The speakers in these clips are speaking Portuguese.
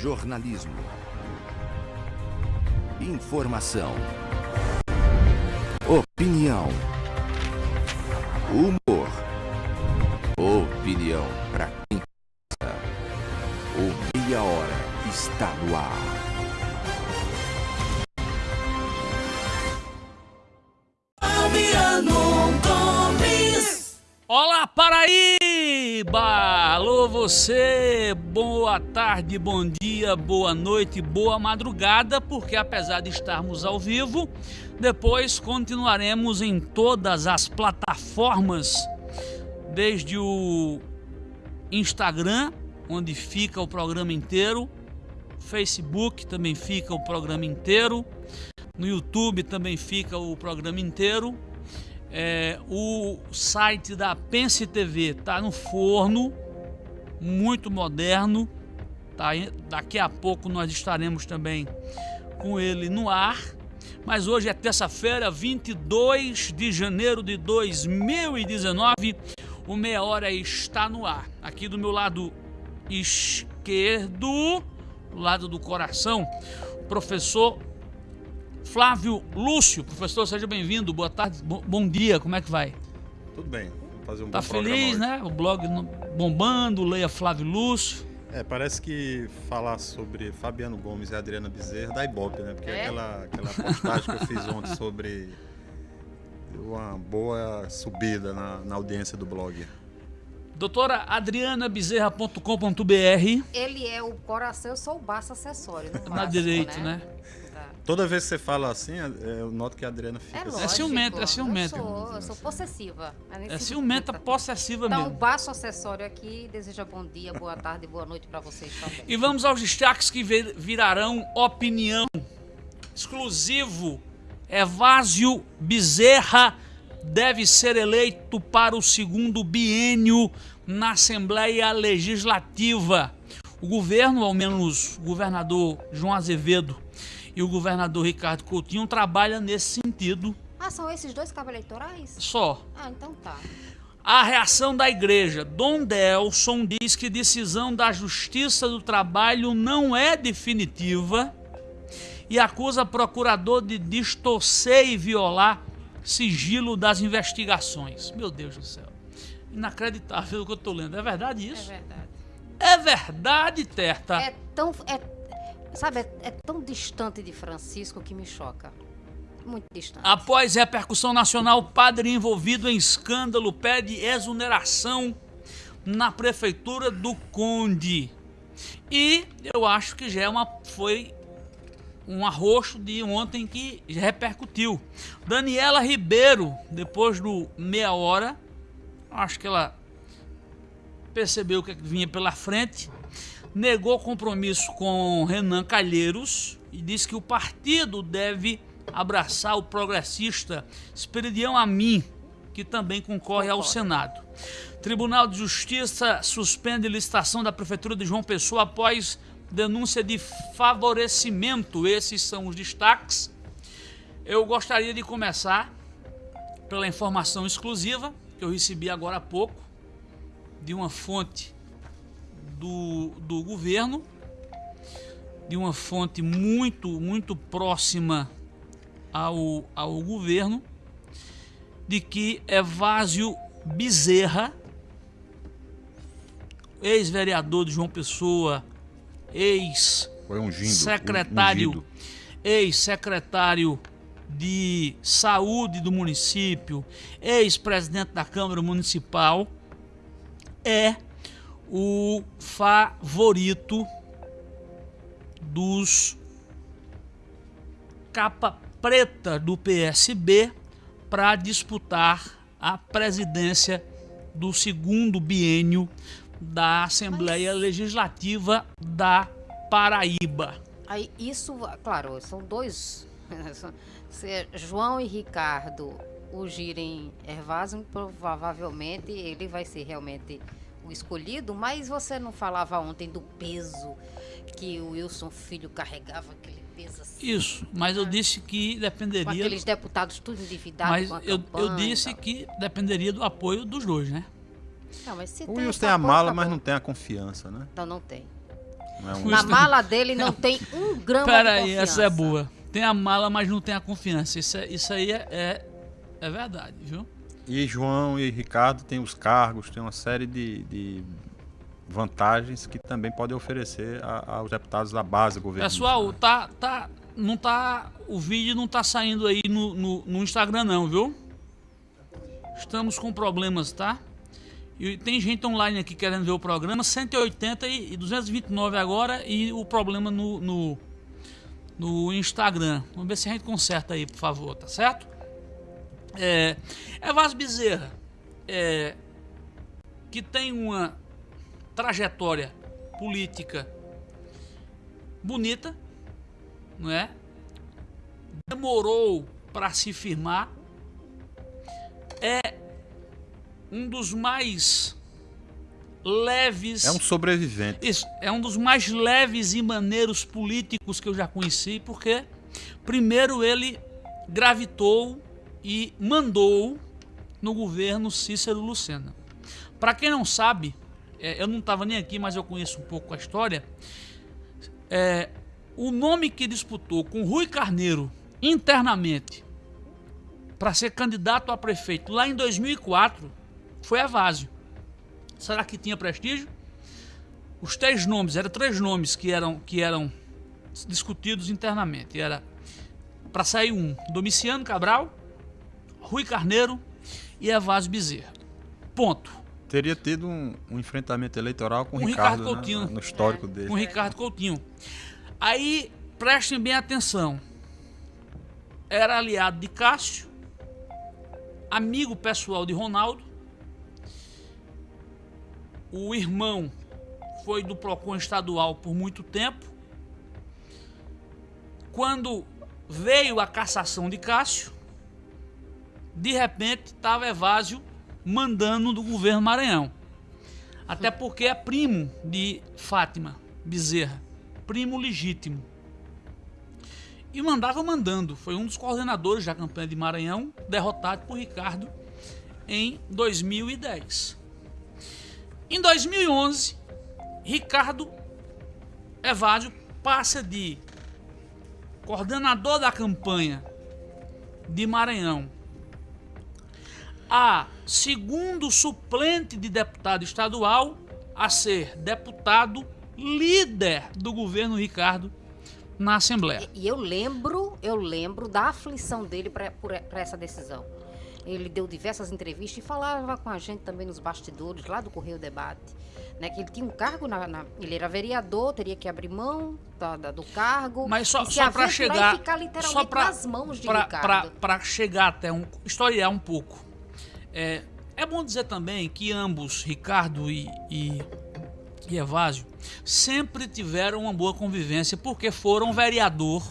Jornalismo. Informação. Opinião. Humor. Opinião para quem pensa. O Meia Hora está no ar. Olá, Paraíba! Alô, você! Boa tarde, bom dia, boa noite, boa madrugada, porque apesar de estarmos ao vivo, depois continuaremos em todas as plataformas, desde o Instagram, onde fica o programa inteiro, Facebook também fica o programa inteiro, no YouTube também fica o programa inteiro é, o site da Pense TV está no forno, muito moderno. Tá? Daqui a pouco nós estaremos também com ele no ar. Mas hoje é terça-feira, 22 de janeiro de 2019. O Meia Hora está no ar. Aqui do meu lado esquerdo, do lado do coração, o professor Flávio Lúcio. Professor, seja bem-vindo. Boa tarde, bom dia. Como é que vai? Tudo bem. Fazer um Tá feliz, né? O blog bombando, leia Flávio Lúcio. É, parece que falar sobre Fabiano Gomes e Adriana Bezerra dá ibope, né? Porque é? aquela, aquela postagem que eu fiz ontem sobre uma boa subida na, na audiência do blog. Doutora adrianabezerra.com.br Ele é o coração, eu sou o baço acessório. Na direito, né? né? Toda vez que você fala assim, é, é, eu noto que a Adriana fica é assim. É ciumenta, é ciumenta. Eu sou, eu sou possessiva. É ciumenta, possessiva então, mesmo. Então, baixo acessório aqui, deseja bom dia, boa tarde, boa noite para vocês também. E vamos aos destaques que virarão opinião. Exclusivo, Evásio Bezerra deve ser eleito para o segundo biênio na Assembleia Legislativa. O governo, ao menos o governador João Azevedo, e o governador Ricardo Coutinho trabalha nesse sentido. Ah, são esses dois cabos eleitorais? Só. Ah, então tá. A reação da igreja. Dom Delson diz que decisão da Justiça do Trabalho não é definitiva e acusa procurador de distorcer e violar sigilo das investigações. Meu Deus do céu. Inacreditável o que eu estou lendo. É verdade isso? É verdade. É verdade, Terta. É tão. É Sabe, é, é tão distante de Francisco que me choca. Muito distante. Após repercussão nacional, padre envolvido em escândalo pede exoneração na prefeitura do Conde. E eu acho que já é uma, foi um arroxo de ontem que repercutiu. Daniela Ribeiro, depois do meia hora, acho que ela percebeu o que vinha pela frente negou compromisso com Renan Calheiros e disse que o partido deve abraçar o progressista Esperidião Amin, que também concorre ao Senado. Tribunal de Justiça suspende licitação da Prefeitura de João Pessoa após denúncia de favorecimento. Esses são os destaques. Eu gostaria de começar pela informação exclusiva que eu recebi agora há pouco de uma fonte do, do governo, de uma fonte muito, muito próxima ao, ao governo, de que Evásio Bezerra, ex-vereador de João Pessoa, ex-secretário, ex-secretário de saúde do município, ex-presidente da Câmara Municipal, é o favorito dos capa preta do PSB para disputar a presidência do segundo biênio da Assembleia Mas... Legislativa da Paraíba. Aí isso, claro, são dois. Se João e Ricardo o girem Ervásio, provavelmente ele vai ser realmente o escolhido, mas você não falava ontem do peso que o Wilson Filho carregava, aquele peso assim. Isso, mas eu disse que dependeria. Com aqueles deputados tudo endividados. Mas eu, eu disse que dependeria do apoio dos dois, né? Não, mas se o Wilson tem a mala, mas não tem a confiança, né? Então não tem. Não é um- Na mala dele não tem um grama Pera de confiança. essa é boa. Tem a mala, mas não tem a confiança. Isso, é- isso aí é, é, é verdade, viu? E João e Ricardo têm os cargos, tem uma série de, de vantagens que também podem oferecer a- aos deputados da base governista. Pessoal, né? tá, tá, não tá, o vídeo não tá saindo aí no, no, no Instagram não, viu? Estamos com problemas, tá? E tem gente online aqui querendo ver o programa, 180 e, e 229 agora e o problema no, no, no Instagram. Vamos ver se a gente conserta aí, por favor, tá certo? É, Evas Bezerra, é, que tem uma trajetória política bonita, não é? Demorou para se firmar. É um dos mais leves. É um sobrevivente. Isso, é um dos mais leves e maneiros políticos que eu já conheci, porque primeiro ele gravitou e mandou no governo Cícero Lucena. Para quem não sabe, é, eu não estava nem aqui, mas eu conheço um pouco a história. É, o nome que disputou com Rui Carneiro internamente para ser candidato a prefeito lá em 2004 foi Evásio. Será que tinha prestígio? Os três nomes, eram três nomes que eram, que eram discutidos internamente. Era para sair um, Domiciano Cabral, Rui Carneiro e Evásio Bezerra. Ponto. Teria tido um, um enfrentamento eleitoral com o Ricardo, Ricardo né, Coutinho. no histórico dele. com Ricardo Coutinho. Aí, prestem bem atenção. Era aliado de Cássio, amigo pessoal de Ronaldo. O irmão foi do Procon estadual por muito tempo. Quando veio a cassação de Cássio, de repente estava Evásio mandando do governo Maranhão. Até porque é primo de Fátima Bezerra, primo legítimo. E mandava mandando. Foi um dos coordenadores da campanha de Maranhão, derrotado por Ricardo em 2010. Em 2011, Ricardo Evásio passa de coordenador da campanha de Maranhão a segundo suplente de deputado estadual a ser deputado líder do governo Ricardo na Assembleia. E eu lembro, eu lembro da aflição dele para essa decisão. Ele deu diversas entrevistas e falava com a gente também nos bastidores, lá do Correio Debate. Né, que ele tinha um cargo, na, na- ele era vereador, teria que abrir mão da- da- do cargo. Mas só, só para chegar, ficar literalmente só para nas mãos de Ricardo. para chegar até um historiar um pouco. É, é bom dizer também que ambos, Ricardo e, e, e Evásio, sempre tiveram uma boa convivência porque foram vereador,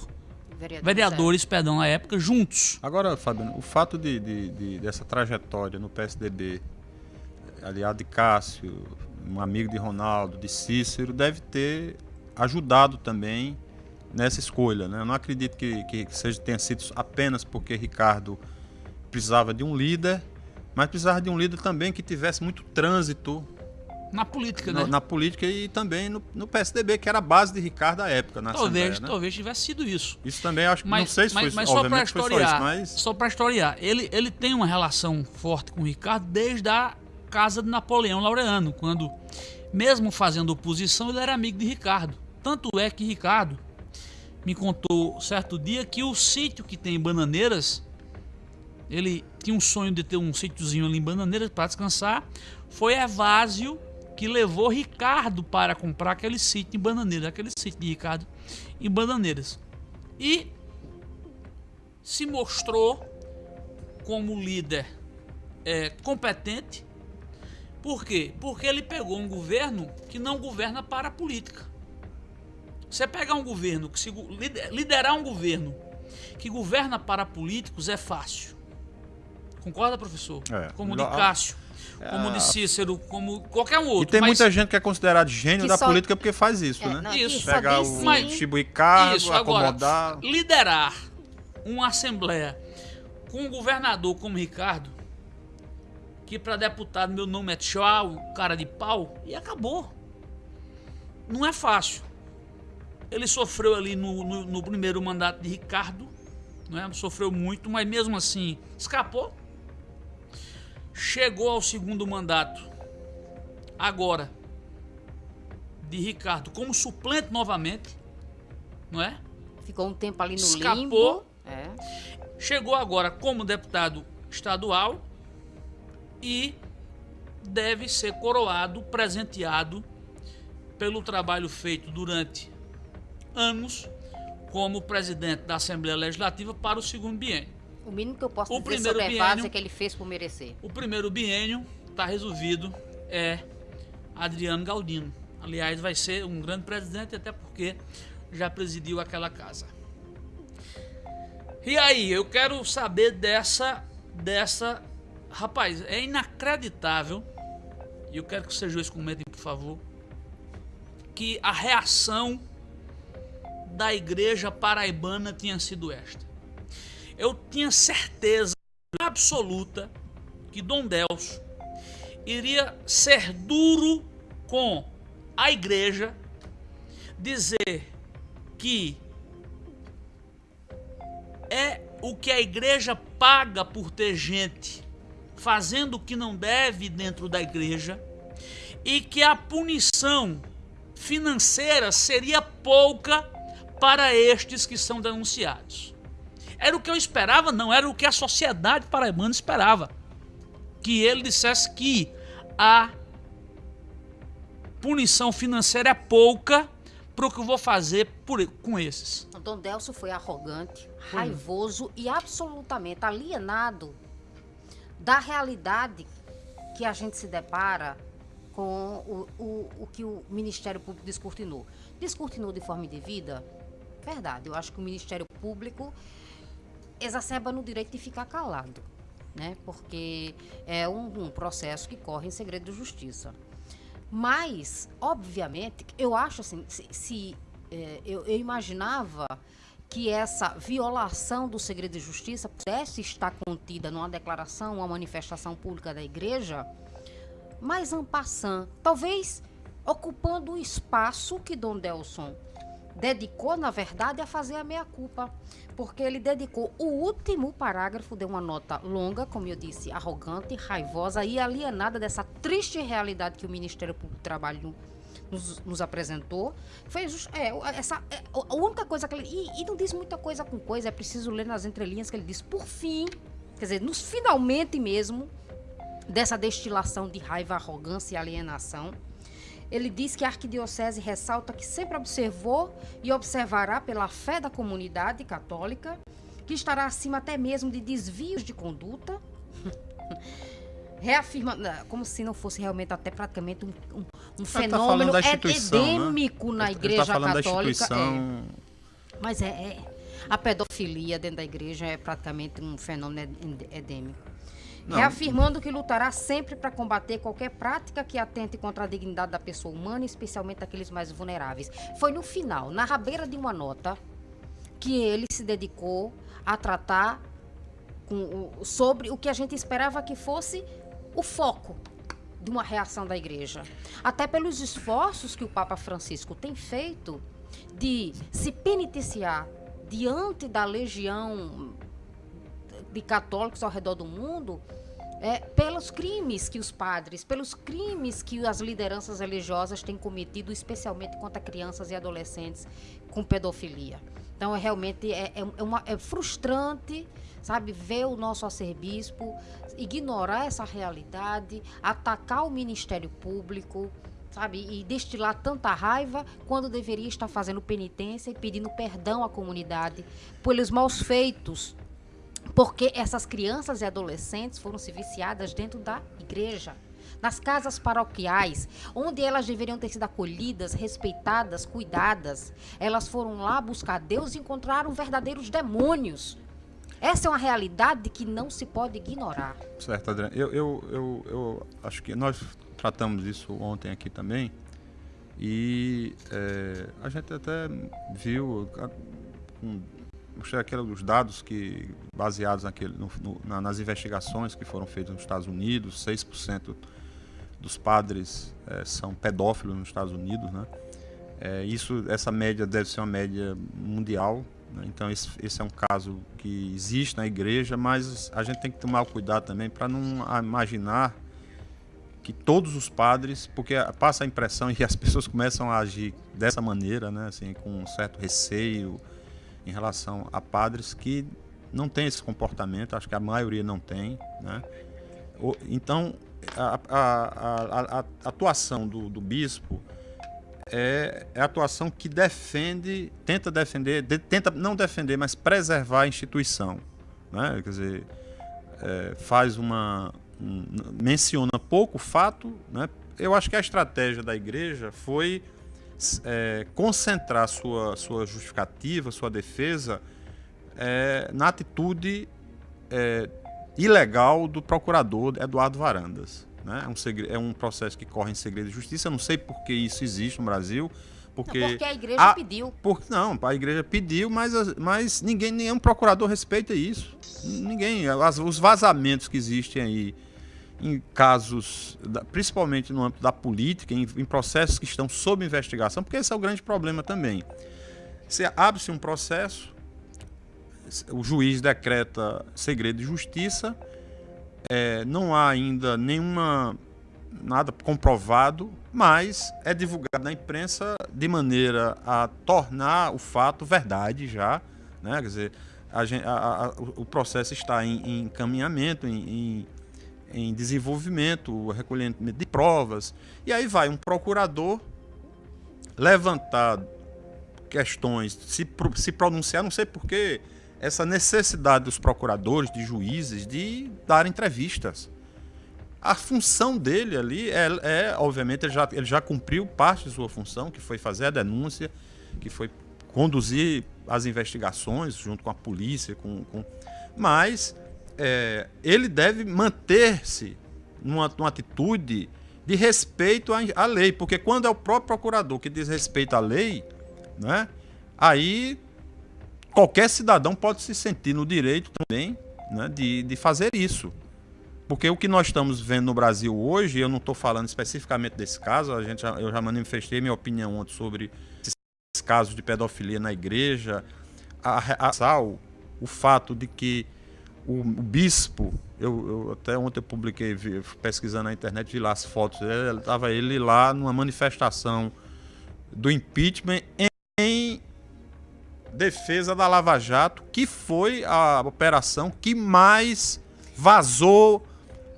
Vereador, vereadores, perdão, na época juntos. Agora, Fabiano, o fato de, de- de- dessa trajetória no PSDB, aliado de Cássio, um amigo de Ronaldo, de Cícero, deve ter ajudado também nessa escolha. Né? Eu não acredito que, que seja, tenha sido apenas porque Ricardo precisava de um líder, mas precisava de um líder também que tivesse muito trânsito Na política, no- né? na política e também no, no PSDB, que era a base de Ricardo à época. Na talvez, Assembleia, né? talvez tivesse sido isso. Isso também acho que não Mas, sei se mas, foi, mas só para historiar, isso, mas só para historiar, ele, ele tem uma relação forte com o Ricardo desde a casa de Napoleão Laureano, quando, mesmo fazendo oposição, ele era amigo de Ricardo. Tanto é que Ricardo me contou certo dia que o sítio que tem em Bananeiras, ele tinha um sonho de ter um sítiozinho ali em Bananeiras para descansar, foi Evásio que levou Ricardo para comprar aquele sítio em Bananeiras, aquele sítio de Ricardo em Bananeiras. E se mostrou como líder é, competente. Por quê? Porque ele pegou um governo que não governa para a política. Você pegar um governo, que se, liderar um governo que governa para políticos é fácil. Concorda, professor? É. Como de Cássio, como É. de Cícero, como qualquer um outro. E tem mas- muita gente que é considerado gênio Que da só- política porque faz isso, É, né? não, Isso. Pegar o. Mas- distribuir cargo, Isso, agora, acomodar. liderar uma assembleia com um governador como Ricardo, que para deputado meu nome é tchau, cara de pau, e acabou. Não é fácil. Ele sofreu ali no, no, no primeiro mandato de Ricardo, né? sofreu muito, mas mesmo assim escapou. Chegou ao segundo mandato, agora, de Ricardo como suplente novamente, não é? Ficou um tempo ali no Escapou. limbo. É. Chegou agora como deputado estadual e deve ser coroado, presenteado pelo trabalho feito durante anos como presidente da Assembleia Legislativa para o segundo biênio. O mínimo que eu posso O dizer primeiro sobre biênio- é que ele fez por merecer. O primeiro biênio está resolvido, é Adriano Galdino. Aliás, vai ser um grande presidente, até porque já presidiu aquela casa. E aí, eu quero saber dessa. dessa. Rapaz, é inacreditável. E eu quero que vocês dois comentem, por favor. Que a reação da igreja paraibana tinha sido esta. Eu tinha certeza absoluta que Dom Delso iria ser duro com a igreja, dizer que é o que a igreja paga por ter gente fazendo o que não deve dentro da igreja e que a punição financeira seria pouca para estes que são denunciados. Era o que eu esperava, não era o que a sociedade paraibana esperava. Que ele dissesse que a punição financeira é pouca para o que eu vou fazer por, com esses. O Dom Delso foi arrogante, raivoso e absolutamente alienado da realidade que a gente se depara com o, o, o que o Ministério Público descortinou. Descortinou de forma indevida? Verdade, eu acho que o Ministério Público exacerba no direito de ficar calado, né? Porque é um, um processo que corre em segredo de justiça. Mas, obviamente, eu acho assim, se, se, eh, eu, eu imaginava que essa violação do segredo de justiça pudesse estar contida numa declaração, uma manifestação pública da igreja, mas en passant, talvez ocupando o espaço que Dom Delson dedicou, na verdade, a fazer a meia-culpa. Porque ele dedicou o último parágrafo, deu uma nota longa, como eu disse, arrogante, raivosa e alienada dessa triste realidade que o Ministério Público do Trabalho nos, nos apresentou. Fez é, essa, é, a única coisa que ele. E, e não diz muita coisa com coisa, é preciso ler nas entrelinhas que ele diz, por fim, quer dizer, nos finalmente mesmo, dessa destilação de raiva, arrogância e alienação. Ele diz que a arquidiocese ressalta que sempre observou e observará pela fé da comunidade católica, que estará acima até mesmo de desvios de conduta, reafirma, não, como se não fosse realmente até praticamente um, um- um tá fenômeno da instituição, né? endêmico na ele igreja tá falando da católica. é. Mas é, é- a pedofilia dentro da igreja é praticamente um fenômeno endêmico. Não. Reafirmando que lutará sempre para combater qualquer prática que atente contra a dignidade da pessoa humana, especialmente daqueles mais vulneráveis. Foi no final, na rabeira de uma nota, que ele se dedicou a tratar com sobre o que a gente esperava que fosse o foco de uma reação da igreja. Até pelos esforços que o Papa Francisco tem feito de se penitenciar diante da legião de católicos ao redor do mundo é, pelos crimes que os padres, pelos crimes que as lideranças religiosas têm cometido, especialmente contra crianças e adolescentes com pedofilia. Então, é realmente é, é, é uma, é frustrante, sabe, ver o nosso arcebispo ignorar essa realidade, atacar o Ministério Público, sabe, e destilar tanta raiva quando deveria estar fazendo penitência e pedindo perdão à comunidade pelos maus feitos porque essas crianças e adolescentes foram se viciadas dentro da igreja, nas casas paroquiais, onde elas deveriam ter sido acolhidas, respeitadas, cuidadas. Elas foram lá buscar Deus e encontraram verdadeiros demônios. Essa é uma realidade que não se pode ignorar. Certo, Adriano. Eu, eu, eu, eu acho que nós tratamos isso ontem aqui também. E é, a gente até viu mostrei aqueles dados que baseados naquele, no- no- na- nas investigações que foram feitas nos Estados Unidos, 6% dos padres eh, são pedófilos nos Estados Unidos, né? É, isso, essa média deve ser uma média mundial. Né? Então esse, esse, é um caso que existe na igreja, mas a gente tem que tomar cuidado também para não imaginar que todos os padres, porque passa a impressão e as pessoas começam a agir dessa maneira, né, assim, com um certo receio em relação a padres que não têm esse comportamento, acho que a maioria não tem, né? Então, a, a, a, a atuação do, do bispo é, é, a atuação que defende, tenta defender, de, tenta não defender, mas preservar a instituição, né? Quer dizer, é, faz uma, um, menciona pouco fato, né? Eu acho que a estratégia da igreja foi é, concentrar sua, sua justificativa, sua defesa é, na atitude é, ilegal do procurador Eduardo Varandas. Né? É, um segredo, é um processo que corre em segredo de justiça. Eu não sei por que isso existe no Brasil. Porque, não, porque a igreja a, pediu. Por, não, a igreja pediu, mas, mas ninguém, nenhum procurador respeita isso. Ninguém. As, os vazamentos que existem aí em casos, principalmente no âmbito da política, em, em, processos que estão sob investigação, porque esse é o grande problema também. Você abre-se um processo, o juiz decreta segredo de justiça, é, não há ainda nenhuma nada comprovado, mas é divulgado na imprensa de maneira a tornar o fato verdade já, né? Quer dizer, a, a, a, o processo está em, em encaminhamento, em, em em desenvolvimento, recolhimento de provas. E aí vai um procurador levantar questões, se, se pronunciar, não sei porquê, essa necessidade dos procuradores, de juízes, de dar entrevistas. A função dele ali é, é obviamente, ele já, ele já cumpriu parte de sua função, que foi fazer a denúncia, que foi conduzir as investigações junto com a polícia, com, com... mas é, ele deve manter-se numa, numa, atitude de respeito à, à, lei, porque quando é o próprio procurador que diz respeito à lei, né, aí qualquer cidadão pode se sentir no direito também né, de, de fazer isso. Porque o que nós estamos vendo no Brasil hoje, eu não estou falando especificamente desse caso, a gente já, eu já manifestei minha opinião ontem sobre esses casos de pedofilia na igreja, a, a, o fato de que o, bispo, eu, eu, até ontem eu publiquei, vi, pesquisando na internet, vi lá as fotos estava ele lá numa manifestação do impeachment em, em defesa da Lava Jato, que foi a operação que mais vazou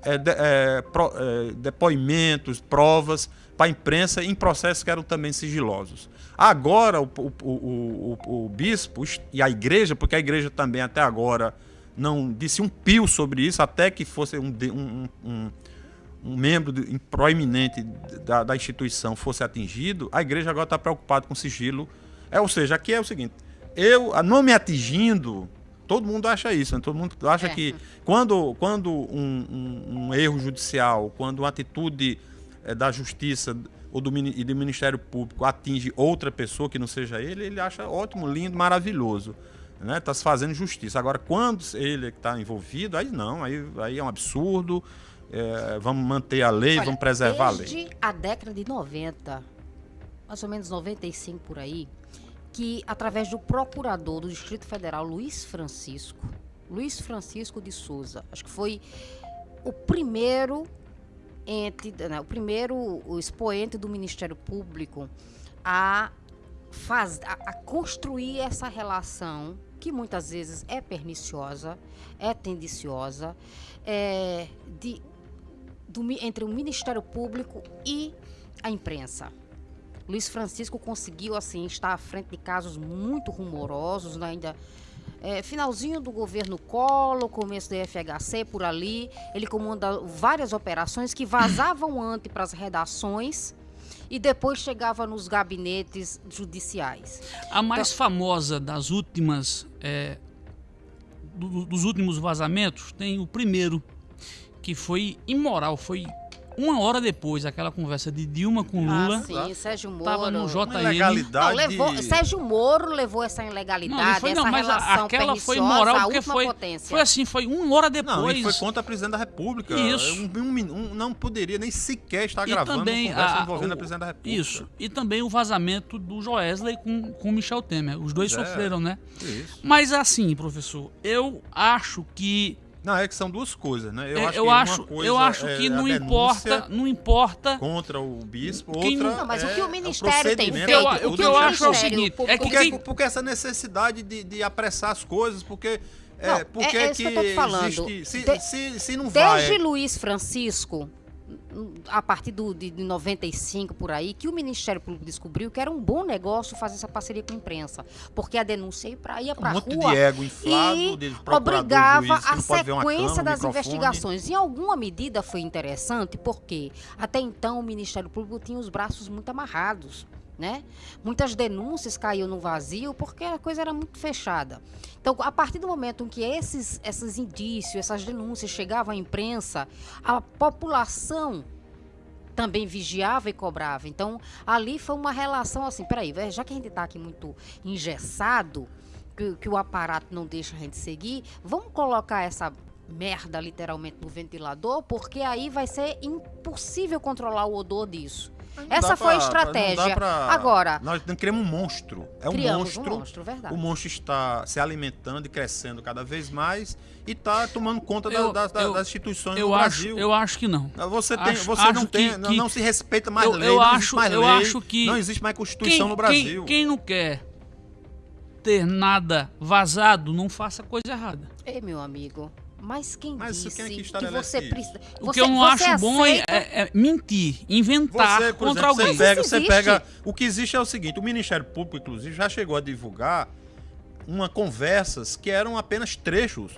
é, de, é, pro, é, depoimentos, provas para a imprensa em processos que eram também sigilosos. Agora o, o, o, o, bispo e a igreja, porque a igreja também até agora não disse um pio sobre isso, até que fosse um, um, um, um membro de, proeminente da, da, instituição fosse atingido, a igreja agora está preocupada com sigilo. É, ou seja, aqui é o seguinte, eu não me atingindo, todo mundo acha isso, né? todo mundo acha é. que quando, quando um, um, erro judicial, quando uma atitude é, da justiça ou do, e do Ministério Público atinge outra pessoa que não seja ele, ele acha ótimo, lindo, maravilhoso né? Está se fazendo justiça. Agora, quando ele está envolvido, aí não, aí, aí é um absurdo. É, vamos manter a lei, Olha, vamos preservar a lei. Desde a década de 90, mais ou menos 95 por aí, que através do procurador do Distrito Federal, Luiz Francisco, Luiz Francisco de Souza, acho que foi o primeiro ente, né, o primeiro o expoente do Ministério Público a, faz, a, a construir essa relação que muitas vezes é perniciosa, é tendenciosa, é, de, do, entre o Ministério Público e a imprensa. Luiz Francisco conseguiu assim estar à frente de casos muito rumorosos, né? ainda é, finalzinho do governo Collor, começo do FHC por ali, ele comanda várias operações que vazavam antes para as redações e depois chegava nos gabinetes judiciais. A mais então, famosa das últimas, é, do, dos últimos vazamentos tem o primeiro, que foi imoral, foi uma hora depois, aquela conversa de Dilma com Lula. Ah, sim, Sérgio Moro. Tava no Uma JN. ilegalidade. Não, levou, Sérgio Moro levou essa ilegalidade, Não, foi, não, essa mas a- relação aquela foi moral porque foi, potência. foi assim, foi uma hora depois. Não, e foi contra a presidente da República. Isso. Um, um um- não poderia nem sequer estar e gravando também uma conversa a, envolvendo o- a presidente da República. Isso. E também o vazamento do Joesley com com Michel Temer. Os dois é. sofreram, né? Isso. Mas assim, professor, eu acho que Não, é que são duas coisas, né? eu Eu acho, eu que uma acho, coisa eu acho é que não importa, não importa. contra o bispo, Quem outra não- Não, mas o é que o o Ministério tem feito, O que eu- do o que eu acho é o seguinte, é que Porque, porque essa necessidade de, de apressar as coisas, porque. É, Não, porque é- é isso que eu tô te falando. existe- se, De- se, se não Desde vai. Luiz Francisco, a partir do, de, de 95 por aí, que o Ministério Público descobriu que era um bom negócio fazer essa parceria com a imprensa. Porque a denúncia ia pra, ia Um pra monte rua de ego inflado, e de obrigava juiz, a sequência um das microfone. investigações. Em alguma medida foi interessante, porque até então o Ministério Público tinha os braços muito amarrados. Né? Muitas denúncias caíam no vazio porque a coisa era muito fechada. Então, a partir do momento em que esses, esses indícios, essas denúncias chegavam à imprensa, a população também vigiava e cobrava. Então, ali foi uma relação assim, peraí, já que a gente está aqui muito engessado, que, que o aparato não deixa a gente seguir, vamos colocar essa merda literalmente no ventilador, porque aí vai ser impossível controlar o odor disso. Não Essa foi a pra- não estratégia. pra- Agora, Nós não criamos um monstro. É um monstro. um monstro, verdade. O monstro está se alimentando e crescendo cada vez mais e está tomando conta da- Eu- das, das- eu- das instituições Eu do acho, Brasil. eu acho que não. Você, tem, acho- você acho não tem, que- não, que- não se respeita mais Eu- lei, eu não acho- existe mais eu lei, acho que não existe mais constituição no Brasil. Quem, quem não quer ter nada vazado, não faça coisa errada. Ei, meu amigo, mas quem Mas disse quem é que que, você precisa... O você, que eu não acho bom é, aceita- é- é mentir, inventar Você, por contra exemplo, alguém. Você pega, você pega. O que existe é o seguinte: o Ministério Público, inclusive, já chegou a divulgar uma conversas que eram apenas trechos,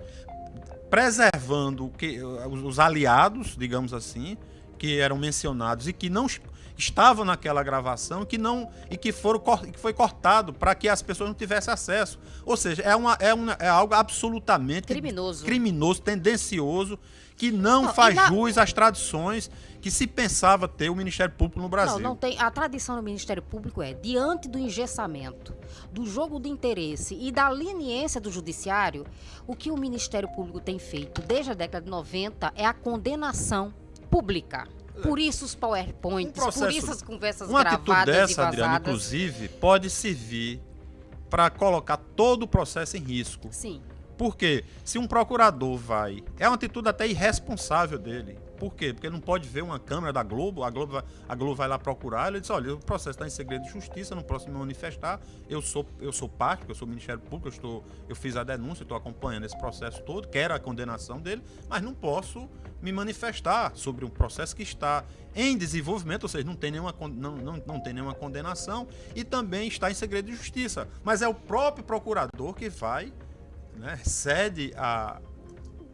preservando que, os, os aliados, digamos assim, que eram mencionados e que não estavam naquela gravação que não e que foram que foi cortado para que as pessoas não tivessem acesso. Ou seja, é, uma, é, uma, é algo absolutamente Criminoso. criminoso, tendencioso, que não, Não, faz na- jus às tradições que se pensava ter o Ministério Público no Brasil. Não, não tem. A tradição do Ministério Público é, diante do engessamento, do jogo de interesse e da leniência do judiciário, o que o Ministério Público tem feito desde a década de 90 é a condenação pública. Por isso os PowerPoints, Um processo- por isso as conversas Uma atitude gravadas e dessa, Adriano, vazadas. inclusive, pode servir para colocar todo o processo em risco. Sim. Porque se um procurador vai. É uma atitude até irresponsável dele. Por quê? Porque não pode ver uma câmera da Globo, a Globo vai, a Globo vai lá procurar, ele diz, olha, o processo está em segredo de justiça, não posso me manifestar, eu sou, eu sou parte, eu sou Ministério Público, eu, estou, eu fiz a denúncia, estou acompanhando esse processo todo, quero a condenação dele, mas não posso me manifestar sobre um processo que está em desenvolvimento, ou seja, não tem nenhuma, não, não, não tem nenhuma condenação e também está em segredo de justiça. Mas é o próprio procurador que vai né, cede a,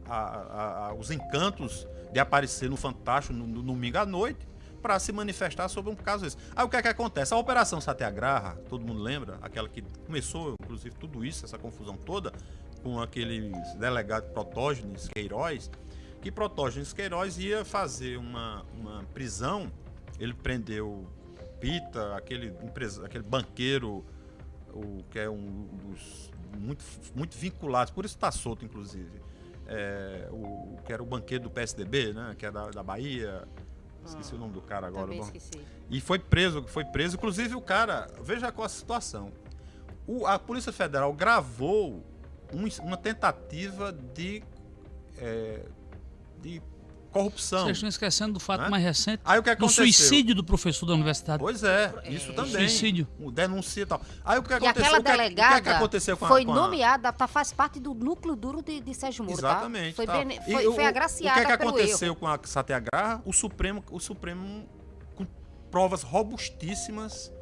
a- a- a- os encantos de aparecer no Fantástico no, no domingo à noite para se manifestar sobre um caso desse. Aí o que é que acontece? A Operação Satyagraha, todo mundo lembra, aquela que começou, inclusive, tudo isso, essa confusão toda, com aquele delegado Protógenes Queiroz, que Protógenes Queiroz ia fazer uma, uma prisão, ele prendeu Pita, aquele, empresa, aquele banqueiro, o, que é um dos muito, muito vinculados, por isso está solto, inclusive. É, o, que era o banqueiro do PSDB, né? Que é da, da Bahia. Esqueci o nome do cara agora. Bom. E foi preso, foi preso. Inclusive o cara, veja qual a situação. O- a Polícia Federal gravou um- uma tentativa de, é, de corrupção. Vocês estão esquecendo do fato Né? mais recente, Aí o que do aconteceu? suicídio do professor da universidade. Pois é, isso também. Suicídio. O denuncia e tal. Aí o que E aconteceu? aquela o que, é- delegada o que, é que aconteceu com a, foi com a- nomeada, tá, faz parte do núcleo duro de, de Sérgio Moro, Exatamente. tá? Foi, bene- E foi, o- foi o- agraciada O que é que aconteceu erro. com a Satyagraha? O Supremo, o Supremo com provas robustíssimas,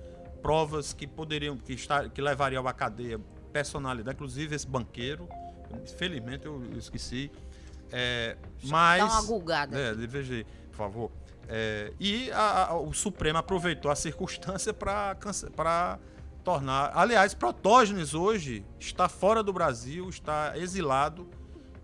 provas que poderiam, que, estar, que levariam à cadeia personalidade, inclusive esse banqueiro. Infelizmente eu eu esqueci. É, mas. Dá uma gulgada. É, veja, por favor. É, e a- a- o Supremo aproveitou a circunstância para tornar. Aliás, Protógenes hoje está fora do Brasil, está exilado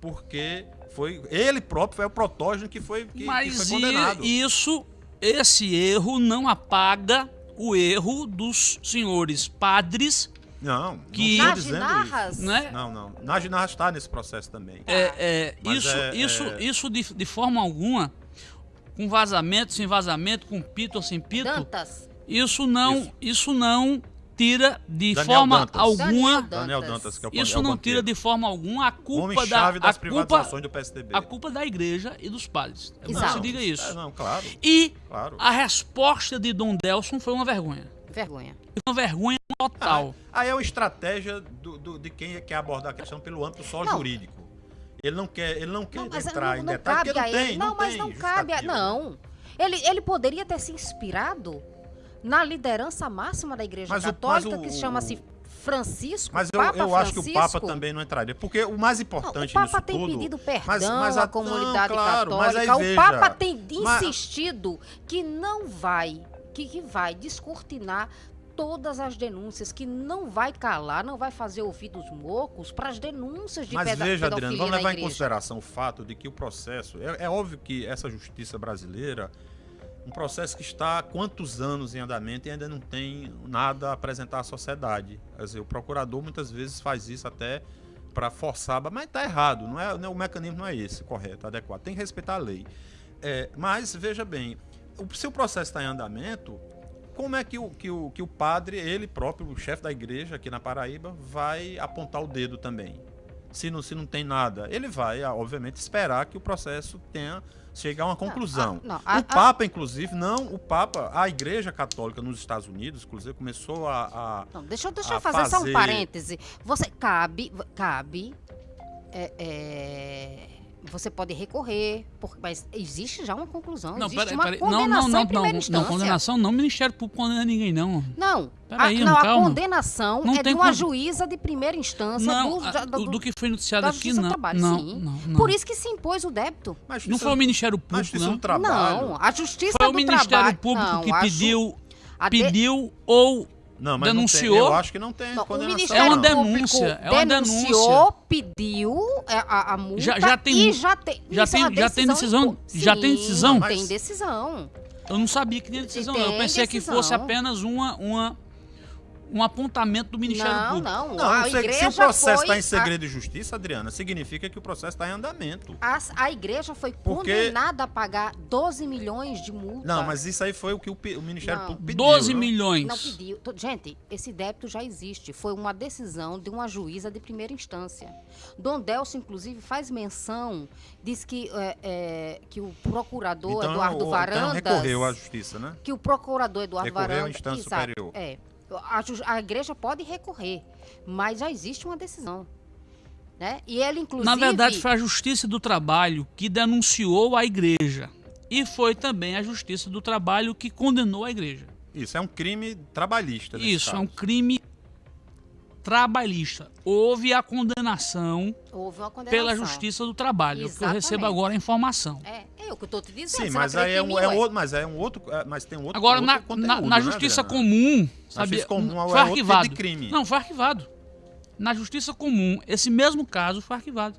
porque foi ele próprio foi o protógeno que foi que, Mas que foi condenado. isso, esse erro não apaga o erro dos senhores padres, Não, que- não estou dizendo ginarras? isso. né? Não, não. Na Ginarras está nesse processo também. É, é, isso, é- isso, é- isso de, de forma alguma, com vazamento, sem vazamento, com pito ou sem pito, Dantas. isso não, isso. não tira de Daniel forma Dantas. alguma, Daniel Daniel Dantas, que é o isso não tira de forma alguma a culpa da a das culpa, privatizações do PSDB. a culpa da igreja e dos padres. Exato. se diga isso. É, não, claro, E claro. a resposta de Dom Delson foi uma vergonha. Vergonha. Uma vergonha total. Aí é uma estratégia do- do- de quem quer abordar a questão pelo âmbito só Não. jurídico. Ele não quer, ele não quer Não, mas entrar não, em não detalhes, cabe porque não a tem, ele. não, Não, mas tem não cabe a. Não. Ele, ele poderia ter se inspirado na liderança máxima da Igreja Mas o- Católica, mas o- que se chama-se Francisco. Mas eu, Papa eu acho que o Francisco. Papa também não entraria, porque o mais Não, importante o Papa tem tudo... pedido perdão mas- mas à a- comunidade não, claro, mas aí católica. O veja, Papa tem mas- insistido que não vai, que, que vai descortinar todas as denúncias, que não vai calar, não vai fazer ouvidos mocos para as denúncias de Mas peda- veja, pedofilia Adriano, vamos levar em consideração o fato de que o processo... É, é óbvio que essa justiça brasileira, um processo que está há quantos anos em andamento e ainda não tem nada a apresentar à sociedade. Quer dizer, o procurador muitas vezes faz isso até para forçar, mas está errado, não é, não é- o mecanismo não é esse, correto, adequado. Tem que respeitar a lei. É, mas, veja bem, se o processo está em andamento, como é que o, que, o, que o padre, ele próprio, o chefe da igreja aqui na Paraíba, vai apontar o dedo também? Se não, se não tem nada, ele vai, ah, obviamente, esperar que o processo tenha chegar a uma conclusão. ah, não, a- o a- Papa, inclusive, não, o Papa, a Igreja Católica nos Estados Unidos, inclusive, começou a. a- Não, deixa, eu- deixa eu a fazer, só um fazer- parêntese. Você cabe, cabe, é, é, você pode recorrer, porque, mas existe já uma conclusão, Não, existe peraí, uma peraí. Não, condenação não, não, em primeira não, instância. não, condenação não, o Ministério Público condena ninguém, não. Não, a, não, a calma. condenação Não é de tem uma con- juíza de primeira instância Não, do, a- do, do- do que foi noticiado aqui, Justiça do não. Trabalho, não, sim. não, não. Por isso que se impôs o débito. mas Não foi o Ministério mas Público, Justiça não. do Trabalho. Não, a Justiça Foi o do Ministério Trabalho. Público não, que a ju- pediu, a de- pediu ou Não, mas denunciou. Não tem, eu acho que não tem Não, condenação. É uma denúncia, é uma denunciou, pediu é, a, a multa Já- já tem e já tem já é tem- já tem decisão? Já tem decisão? Tem decisão. Eu não sabia que tinha decisão, não. Eu tem pensei que decisão. fosse apenas uma, uma, um apontamento do Ministério Não, Público. não. Não, a se, se igreja o processo está em segredo de justiça, Adriana, significa que o processo está em andamento. A, a, a igreja foi Porque- condenada a pagar 12 milhões de multa. Não, mas isso aí foi o que o, o Ministério Não. Público pediu. 12 não? milhões. Não pediu. Gente, esse débito já existe. Foi uma decisão de uma juíza de primeira instância. Dom Delcio, inclusive, faz menção, diz que, é, é, que o procurador Então, Eduardo o- então Varandas. recorreu à justiça, né? que o procurador Eduardo Recorreu à Varandas. instância Exato, superior. É. A, a igreja pode recorrer, mas já existe uma decisão. Né? E ele, inclusive. Na verdade, foi a Justiça do Trabalho que denunciou a igreja. E foi também a Justiça do Trabalho que condenou a igreja. Isso é um crime trabalhista. Isso, é um caso. crime trabalhista. Houve a condenação Houve uma condenação. pela Justiça do Trabalho, que eu recebo agora a informação. É, é o que eu tô te dizendo. Sim, mas não aí é um, é um outro, mas é um outro, é, mas tem um outro. Agora, outro na, conteúdo, na, na né, Justiça Adriana? Comum, Na sabia, Justiça comum é foi outro tipo arquivado. de crime. Não, foi arquivado. Na Justiça Comum, esse mesmo caso foi arquivado.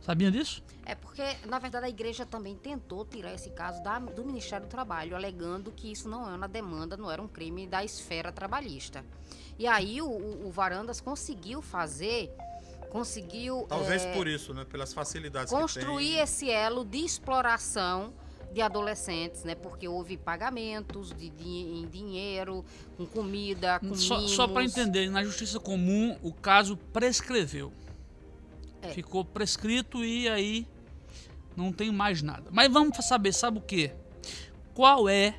Sabia disso? É porque, na verdade, a igreja também tentou tirar esse caso da- do Ministério do Trabalho, alegando que isso não era uma demanda, não era um crime da esfera trabalhista. E aí o, o- Varandas conseguiu fazer, conseguiu Talvez é, por isso, né? Pelas facilidades construir que tem. esse elo de exploração de adolescentes, né? Porque houve pagamentos de, di- em dinheiro, com comida, com Só, mimos. só para entender, na Justiça Comum o caso prescreveu. É. Ficou prescrito e aí não tem mais nada. Mas vamos saber, sabe o que? Qual é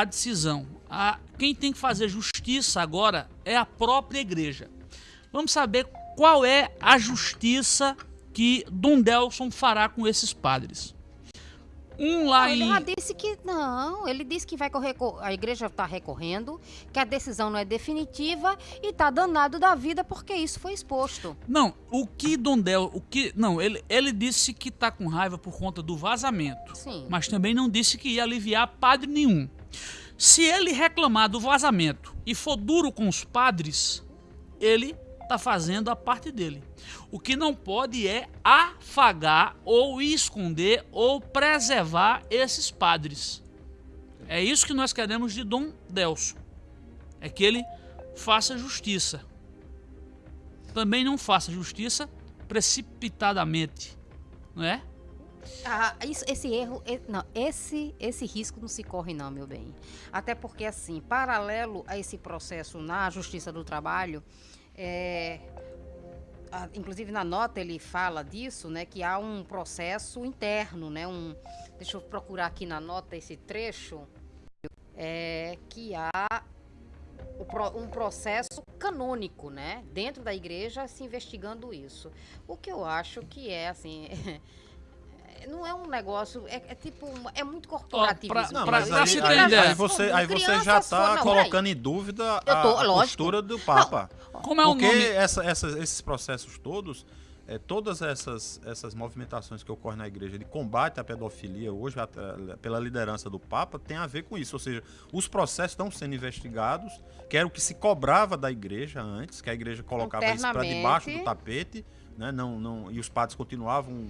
a decisão? A, quem tem que fazer justiça agora é a própria igreja. Vamos saber qual é a justiça que Dom Delson fará com esses padres. Um lá Não, ele em. já disse que não, ele disse que vai correr, co- a igreja está recorrendo, que a decisão não é definitiva e está danado da vida porque isso foi exposto. Não, o que Dondel, o que, não, ele, ele disse que tá com raiva por conta do vazamento, Sim. mas também não disse que ia aliviar padre nenhum. Se ele reclamar do vazamento e for duro com os padres, ele está fazendo a parte dele. O que não pode é afagar ou esconder ou preservar esses padres. É isso que nós queremos de Dom Delso. É que ele faça justiça. Também não faça justiça precipitadamente, não é? Ah, isso, esse erro, não, esse, esse risco não se corre não, meu bem. Até porque, assim, paralelo a esse processo na Justiça do Trabalho, é, a, inclusive na nota ele fala disso, né, que há um processo interno, né, um, deixa eu procurar aqui na nota esse trecho, é, que há um processo canônico, né, dentro da igreja se investigando isso. O que eu acho que é, assim... não é um negócio, é, é tipo, é muito corporativismo. Oh, pra, não, mas aí, aí, aí, você, aí você já está colocando em dúvida a, tô, a postura do Papa. Não. Como é o Porque nome? Essa, essa, esses processos todos, é, todas essas, essas movimentações que ocorrem na igreja de combate à pedofilia hoje, a, pela liderança do Papa, tem a ver com isso. Ou seja, os processos estão sendo investigados, que era o que se cobrava da igreja antes, que a igreja colocava isso para debaixo do tapete, né? não, não, e os padres continuavam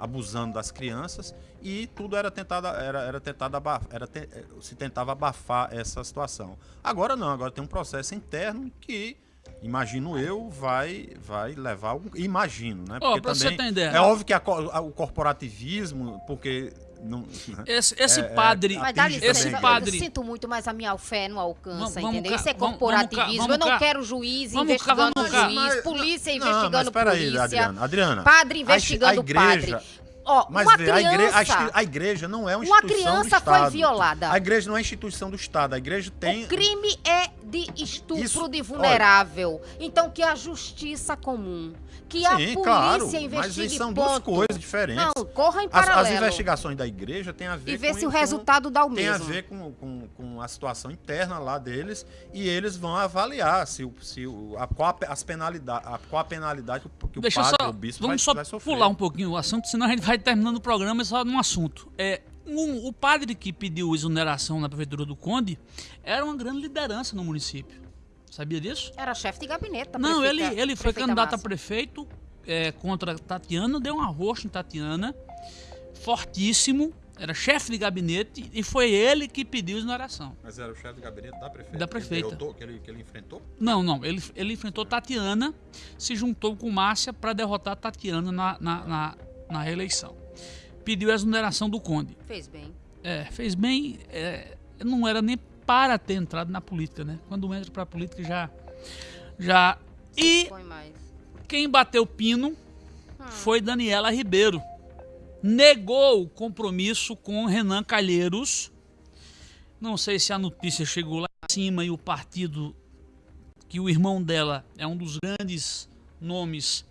abusando das crianças e tudo era tentado era, era tentado abafar, era te, eh, se tentava abafar essa situação. Agora não, agora tem um processo interno que imagino eu vai vai levar imagino, né? Porque oh, também é óbvio que a, a, o corporativismo, porque não, né? esse, esse é, é padre. Mas dá licença, esse padre. Eu sinto muito, mas a minha fé não alcança, vamos, entendeu? Isso é corporativismo. Vamos, vamos, eu não quero juiz investigando juiz, polícia investigando não, polícia. Aí, Adriana, Adriana, padre investigando a, a igreja, padre. Ó, Mas uma vê, criança, a, igreja, a, igreja, não é uma instituição Uma criança foi violada. A igreja não é instituição do Estado. A igreja tem. O crime é de estupro Isso, de vulnerável. Olha, então que a justiça comum, que sim, a polícia claro, investigue Mas são ponto. duas coisas diferentes. Não, corra em paralelo. As, as, investigações da igreja têm a ver e ver com, se o resultado dá o tem mesmo. Tem a ver com, com, com, a situação interna lá deles e eles vão avaliar se, se a, qual a, as penalidade, a, qual a penalidade que o Deixa padre só, o bispo vamos vai, só vai sofrer. pular um pouquinho o assunto, senão a gente vai terminando o programa só num assunto. É, um, o padre que pediu exoneração na prefeitura do Conde era uma grande liderança no município. Sabia disso? Era chefe de gabinete. Não, ele, ele foi candidato Massa. a prefeito é, contra Tatiana, deu um arroxo em Tatiana, fortíssimo, era chefe de gabinete e foi ele que pediu exoneração. Mas era o chefe de gabinete da prefeita? Da prefeita. Que ele, que ele, que ele enfrentou? Não, não. Ele, ele enfrentou Tatiana, se juntou com Márcia para derrotar Tatiana na, na, na, na, reeleição. Pediu a exoneração do Conde. Fez bem. É, fez bem. É, não era nem para ter entrado na política, né? Quando entra para a política já. já... E quem bateu pino hum. foi Daniela Ribeiro negou o compromisso com Renan Calheiros. Não sei se a notícia chegou lá em cima e o partido, que o irmão dela é um dos grandes nomes,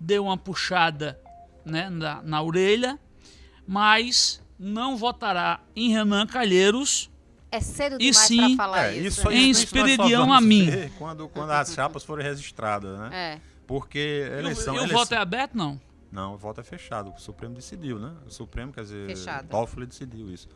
deu uma puxada né, na, na orelha, mas não votará em Renan Calheiros. É cedo demais sim, falar é, isso. isso em Espiridião a mim. Quando, quando as chapas forem registradas, né? É. Porque eleição. E o, e o voto é aberto, não? Não, o voto é fechado. O Supremo decidiu, né? O Supremo, quer dizer, fechado. Toffoli decidiu isso.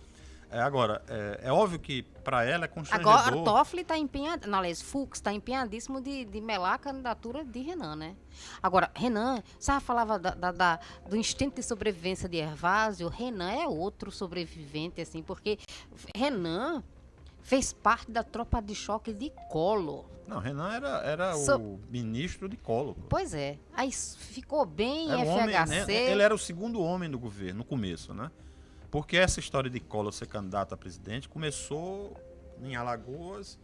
É, agora, é, é óbvio que para ela é constrangedor... Agora, Toffoli está empenhado, não, aliás, Fux está empenhadíssimo de, de melar a candidatura de Renan, né? Agora, Renan, você falava da, da, da, do instinto de sobrevivência de Hervásio, Renan é outro sobrevivente, assim, porque Renan fez parte da tropa de choque de Collor. Não, Renan era, era so... o ministro de Collor. Pois é. Aí ficou bem era FHC. Homem, né? Ele era o segundo homem do governo, no começo, né? Porque essa história de Collor ser candidato a presidente começou em Alagoas.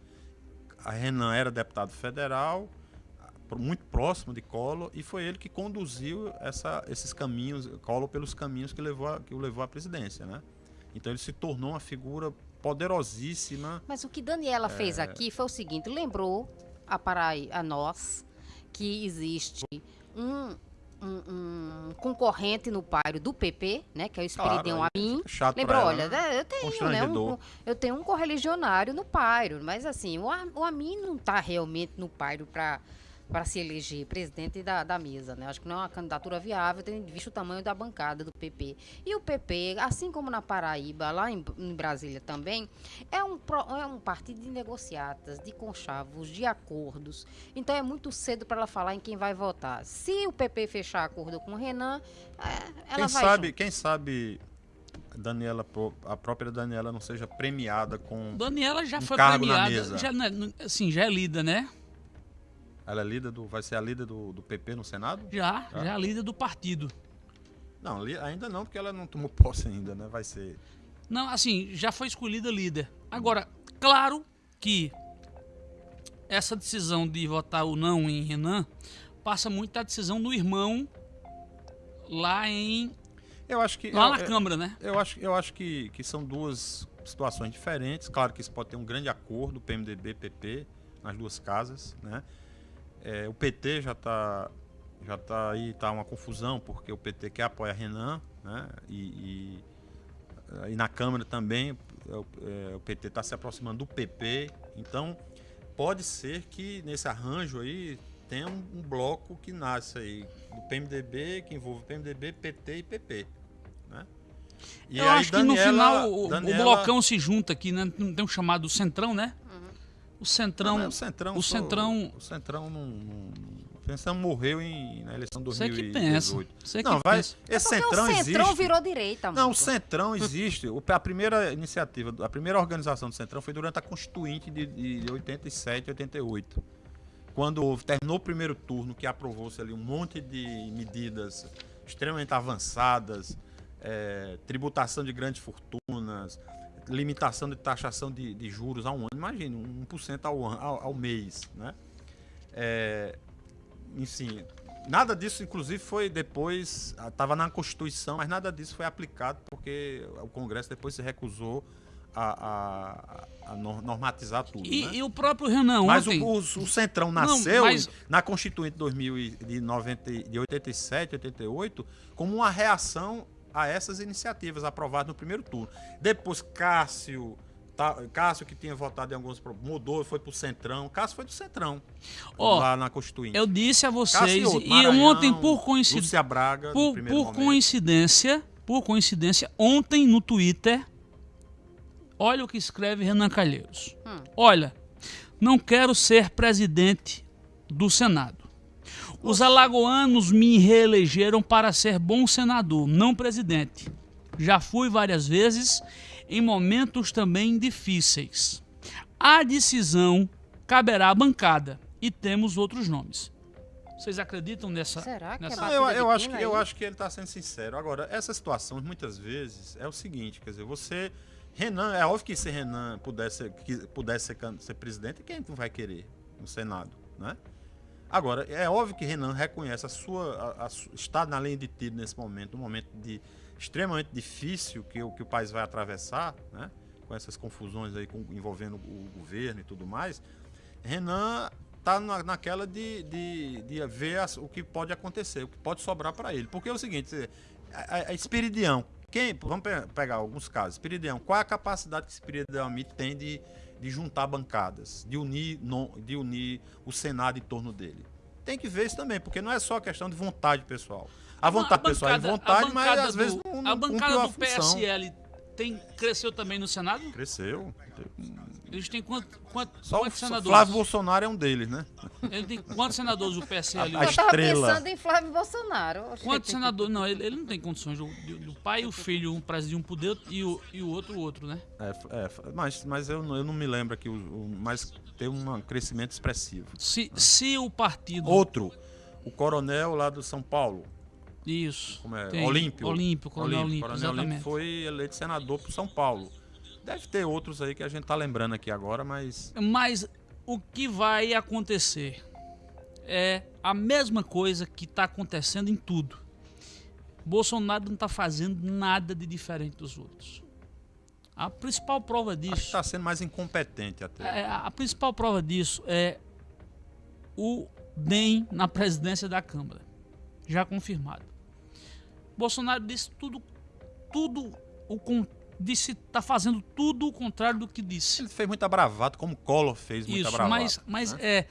A Renan era deputado federal, muito próximo de Collor, e foi ele que conduziu essa, esses caminhos, Collor pelos caminhos que, levou a, que o levou à presidência, né? Então ele se tornou uma figura poderosíssima. Mas o que Daniela é... fez aqui foi o seguinte: lembrou a, para a nós que existe um, um, um, concorrente no páreo do PP, né, que é o Espiridião claro, Amin. Lembrou, olha, né? eu tenho, né, um, eu tenho um correligionário no páreo, mas assim, o, o Amin não está realmente no páreo para para se eleger presidente da, da mesa. Né? Acho que não é uma candidatura viável, tendo visto o tamanho da bancada do PP. E o PP, assim como na Paraíba, lá em, em Brasília também, é um, é um partido de negociatas, de conchavos, de acordos. Então é muito cedo para ela falar em quem vai votar. Se o PP fechar acordo com o Renan, é, ela quem vai. Sabe, junto. quem sabe Daniela, a própria Daniela não seja premiada com. Daniela já um foi cargo na premiada. mesa. Já, né, assim, já é lida, né? Ela é líder do. Vai ser a líder do, do PP no Senado? Já, Já? já é líder do partido. Não, ainda não, porque ela não tomou posse ainda, né? Vai ser. Não, assim, já foi escolhida líder. Agora, claro que essa decisão de votar ou não em Renan passa muito da decisão do irmão lá em Eu acho que. lá eu, na eu- Câmara, né? Eu acho, eu acho que, que são duas situações diferentes. Claro que isso pode ter um grande acordo, PMDB, PP, nas duas casas, né? É, o PT já está já tá aí, tá uma confusão, porque o PT quer apoiar Renan, né? E, e, e na Câmara também é, o- é, o PT está se aproximando do PP. Então, pode ser que nesse arranjo aí tenha um, um bloco que nasce aí do PMDB, que envolve PMDB, PT e PP. Né? E Eu aí acho que no Daniela- final o, o Daniela- blocão se junta aqui, né? Não Tem um chamado Centrão, né? O Centrão. Não, mas o Centrão, o só- Centrão- o Centrão não, não- o Centrão morreu em, na eleição de Você que 2018. pensa. Você que não, vai, pensa. É esse porque Centrão, o Centrão existe. virou direita, Não, o muito. Centrão existe. A primeira iniciativa, a primeira organização do Centrão foi durante a Constituinte de, de 87, 88. Quando houve- terminou o primeiro turno, que aprovou-se ali um monte de medidas extremamente avançadas, eh, tributação de grandes fortunas, limitação de taxação de, de juros a um ano. Imagine, 1% ao, an- ao, ao mês, né? É, enfim, nada disso, inclusive, foi depois. Estava na Constituição, mas nada disso foi aplicado porque o Congresso depois se recusou a, a- a nor- normatizar tudo. E, né? e o próprio Renan Mas o, ontem. o- o Centrão nasceu mas- em- na Constituinte 2000 e- de, 90, e- de 87, 88, como uma reação a essas iniciativas aprovadas no primeiro turno. Depois, Cássio, tá- Cássio que tinha votado em alguns, mudou, foi pro Centrão. Cássio foi do Centrão, Ó, lá na Constituinte. Eu disse a vocês, outro, e Maranhão, ontem, por coincidência. Braga, Por, por momento. coincidência, por coincidência, ontem no Twitter, olha o que escreve Renan Calheiros. Hum. Olha, não quero ser presidente do Senado. Os alagoanos me reelegeram para ser bom senador, não presidente. Já fui várias vezes em momentos também difíceis. A decisão caberá à bancada e temos outros nomes. Vocês acreditam nessa? Será que é nessa- Não, batida eu, eu acho que, eu acho que ele está sendo sincero. Agora, essas situações, muitas vezes, é o seguinte, quer dizer, você. Renan, é óbvio que se Renan pudesse, que pudesse ser, ser presidente, quem não vai querer no Senado, né? Agora, é óbvio que Renan reconhece a sua. A, a está na linha de tiro nesse momento, um momento de extremamente difícil que, o- que o país vai atravessar, né? Com essas confusões aí com- envolvendo o governo e tudo mais. Renan tá na, naquela de, de, de ver as- o que pode acontecer, o que pode sobrar para ele. Porque é o seguinte, a, a- a Espiridião, quem, vamos pe- pegar alguns casos, Espiridião, qual é a capacidade que Espiridião tem de, de juntar bancadas, de unir, de unir o Senado em torno dele? Tem que ver isso também, porque não é só questão de vontade pessoal. A vontade pessoal é bancada- a vontade, mas às vezes do- não, não A bancada do função. PSL tem, cresceu também no Senado? Cresceu. Eles têm quanto, quanto, Só o quantos senadores? Flávio Bolsonaro é um deles, né? Ele tem quantos senadores o PSL? A Eu tava estrela. pensando em Flávio Bolsonaro. Quantos senadores? Não, ele, ele não tem condições. Do, do pai e o filho, um preside um poder e o, e o outro o outro, né? É, é, mas, mas eu, não- eu não me lembro aqui, o, o- mas teve um crescimento expressivo. Se, se o partido. Outro, o coronel lá do São Paulo, Isso. como é? tem. Olímpio. Olímpio, Coronel Olímpio, Coronel exatamente. Olímpio foi eleito senador por São Paulo. Deve ter outros aí que a gente tá lembrando aqui agora, mas Mas o que vai acontecer é a mesma coisa que está acontecendo em tudo. Bolsonaro não está fazendo nada de diferente dos outros. A principal prova disso, tá sendo mais incompetente até. é, a principal prova disso é o DEM na presidência da Câmara, já confirmado. Bolsonaro disse tudo, tudo o disse tá fazendo tudo o contrário do que disse. Ele fez muita bravata, como o Collor fez muita Isso, bravata. mas, mas né? é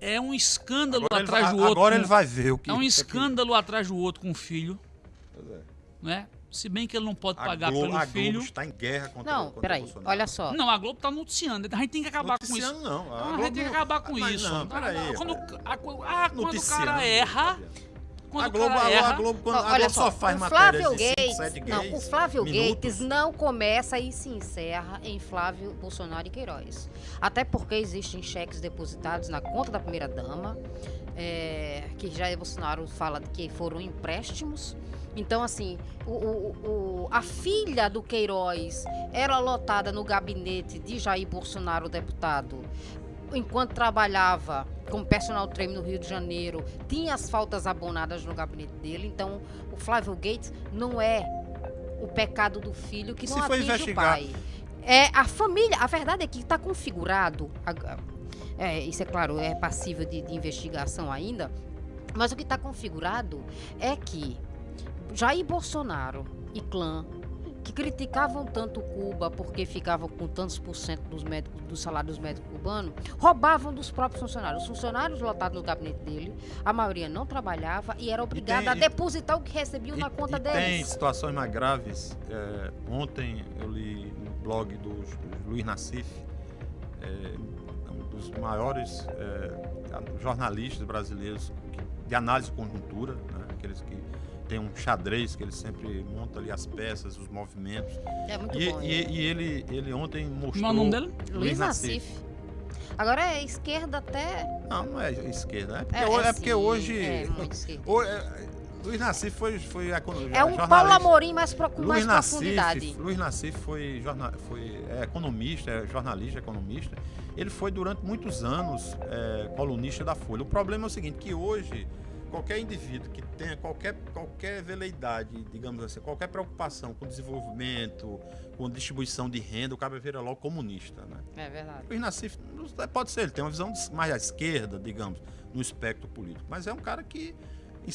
é um escândalo Agora, atrás vai- do outro. agora com- ele vai ver o que. É um que- escândalo atrás do outro com o filho, Pois é. né? Se bem que ele não pode A pagar Globo, pelo a filho. Globo está em guerra contra, Não, contra peraí, Bolsonaro. olha só. Não, a Globo tá noticiando. A gente tem que acabar com isso. Noticiando não. A Não, a gente tem que acabar com Mas isso. Não, peraí. Quando, a- ah, quando o Noticiando, cara erra, Fabiano. Quando a Globo, erra, a Globo, quando, Ó, a Globo olha só só, faz Flávio de 5, Gates, 7 não, o Flávio minutos. Gates não começa e se encerra em Flávio Bolsonaro e Queiroz. Até porque existem cheques depositados na conta da primeira dama, é, que Jair Bolsonaro fala que foram empréstimos. Então, assim, o, o- o- a filha do Queiroz era lotada no gabinete de Jair Bolsonaro, deputado, enquanto trabalhava como personal trainer no Rio de Janeiro, tinha as faltas abonadas no gabinete dele. Então, o Flávio Gates não é o pecado do filho que não se atinge o pai. É a família. A verdade é que está configurado. é, isso é claro, é passível de, de investigação ainda. Mas o que está configurado é que Jair Bolsonaro e clã que criticavam tanto Cuba porque ficavam com tantos por cento dos médicos, do salário dos médicos cubanos, roubavam dos próprios funcionários. Os funcionários lotados no gabinete dele, a maioria não trabalhava e era obrigada tem- a depositar o que recebiam E- na conta e Tem deles. situações mais graves. É, ontem eu li no blog do Luiz Nassif, é, um dos maiores é, jornalistas brasileiros de análise de conjuntura, né, aqueles que tem um xadrez que ele sempre monta ali as peças, os movimentos. É muito E, bom. e- e ele, ele ontem mostrou. Como é o nome dele? Luiz Nassif. Agora é esquerda até. Não, não é esquerda. É porque, É, hoje, é é porque sim, hoje. é muito esquerda. o- é, Luiz Nassif foi, foi econo- É um Paulo jornalista. Amorim mais pro, com mais Luiz profundidade. Nassif, Luiz Nassif foi, jorna, foi é, economista, é jornalista, economista. Ele foi durante muitos anos é, colunista da Folha. O problema é o seguinte, que hoje qualquer indivíduo que tenha qualquer, qualquer veleidade, digamos assim, qualquer preocupação com desenvolvimento, com distribuição de renda, o cara vira logo comunista, né? É verdade. Luiz Nassif, pode ser, ele tem uma visão mais à esquerda, digamos, no espectro político. Mas é um cara que,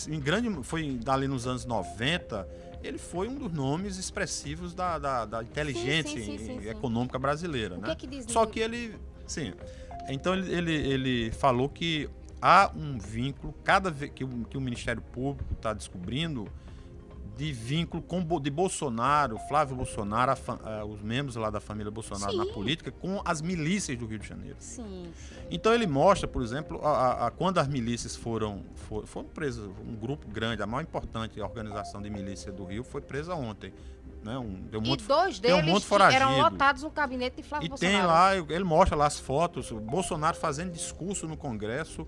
em grande, foi dali nos anos 90, ele foi um dos nomes expressivos da, da, da inteligência sim, sim, sim. econômica brasileira, O que né? é que diz Só que ele, sim, então ele, ele, ele falou que há um vínculo, cada vez que o, que o Ministério Público está descobrindo, de vínculo com, de Bolsonaro, Flávio Bolsonaro, a fa- ah, os membros lá da família Bolsonaro na Sim. política, com as milícias do Rio de Janeiro. Sim, sim. Então ele mostra, por exemplo, a, a- a- quando as milícias foram, for- foram presas, um grupo grande, a mais importante organização de milícia do Rio foi presa ontem. Né? Um, deu um E monte- dois um deles monte que eram foragido. lotados no gabinete de Flávio e Bolsonaro. tem lá, ele mostra lá as fotos, o Bolsonaro fazendo discurso no Congresso,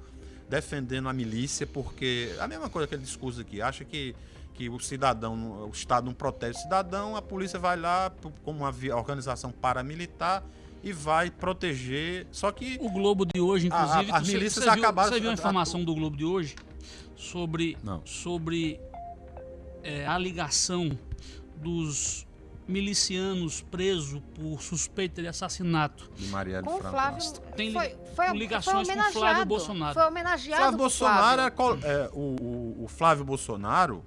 defendendo a milícia, porque a mesma coisa aquele discurso aqui, acha que, que o cidadão, o Estado não protege o cidadão, a polícia vai lá como uma organização paramilitar e vai proteger. Só que O Globo de hoje, A- a- inclusive, as você- milícias você viu, acabaram- Você viu a a- informação do Globo de hoje sobre, Não. sobre é, a ligação dos milicianos presos por suspeita de assassinato. de Marielle Com. Flávio. Tem foi, foi, ligações foi com Flávio. Bolsonaro. Foi homenageado. Flávio o Bolsonaro Flávio. é, é, o, o- o Flávio Bolsonaro.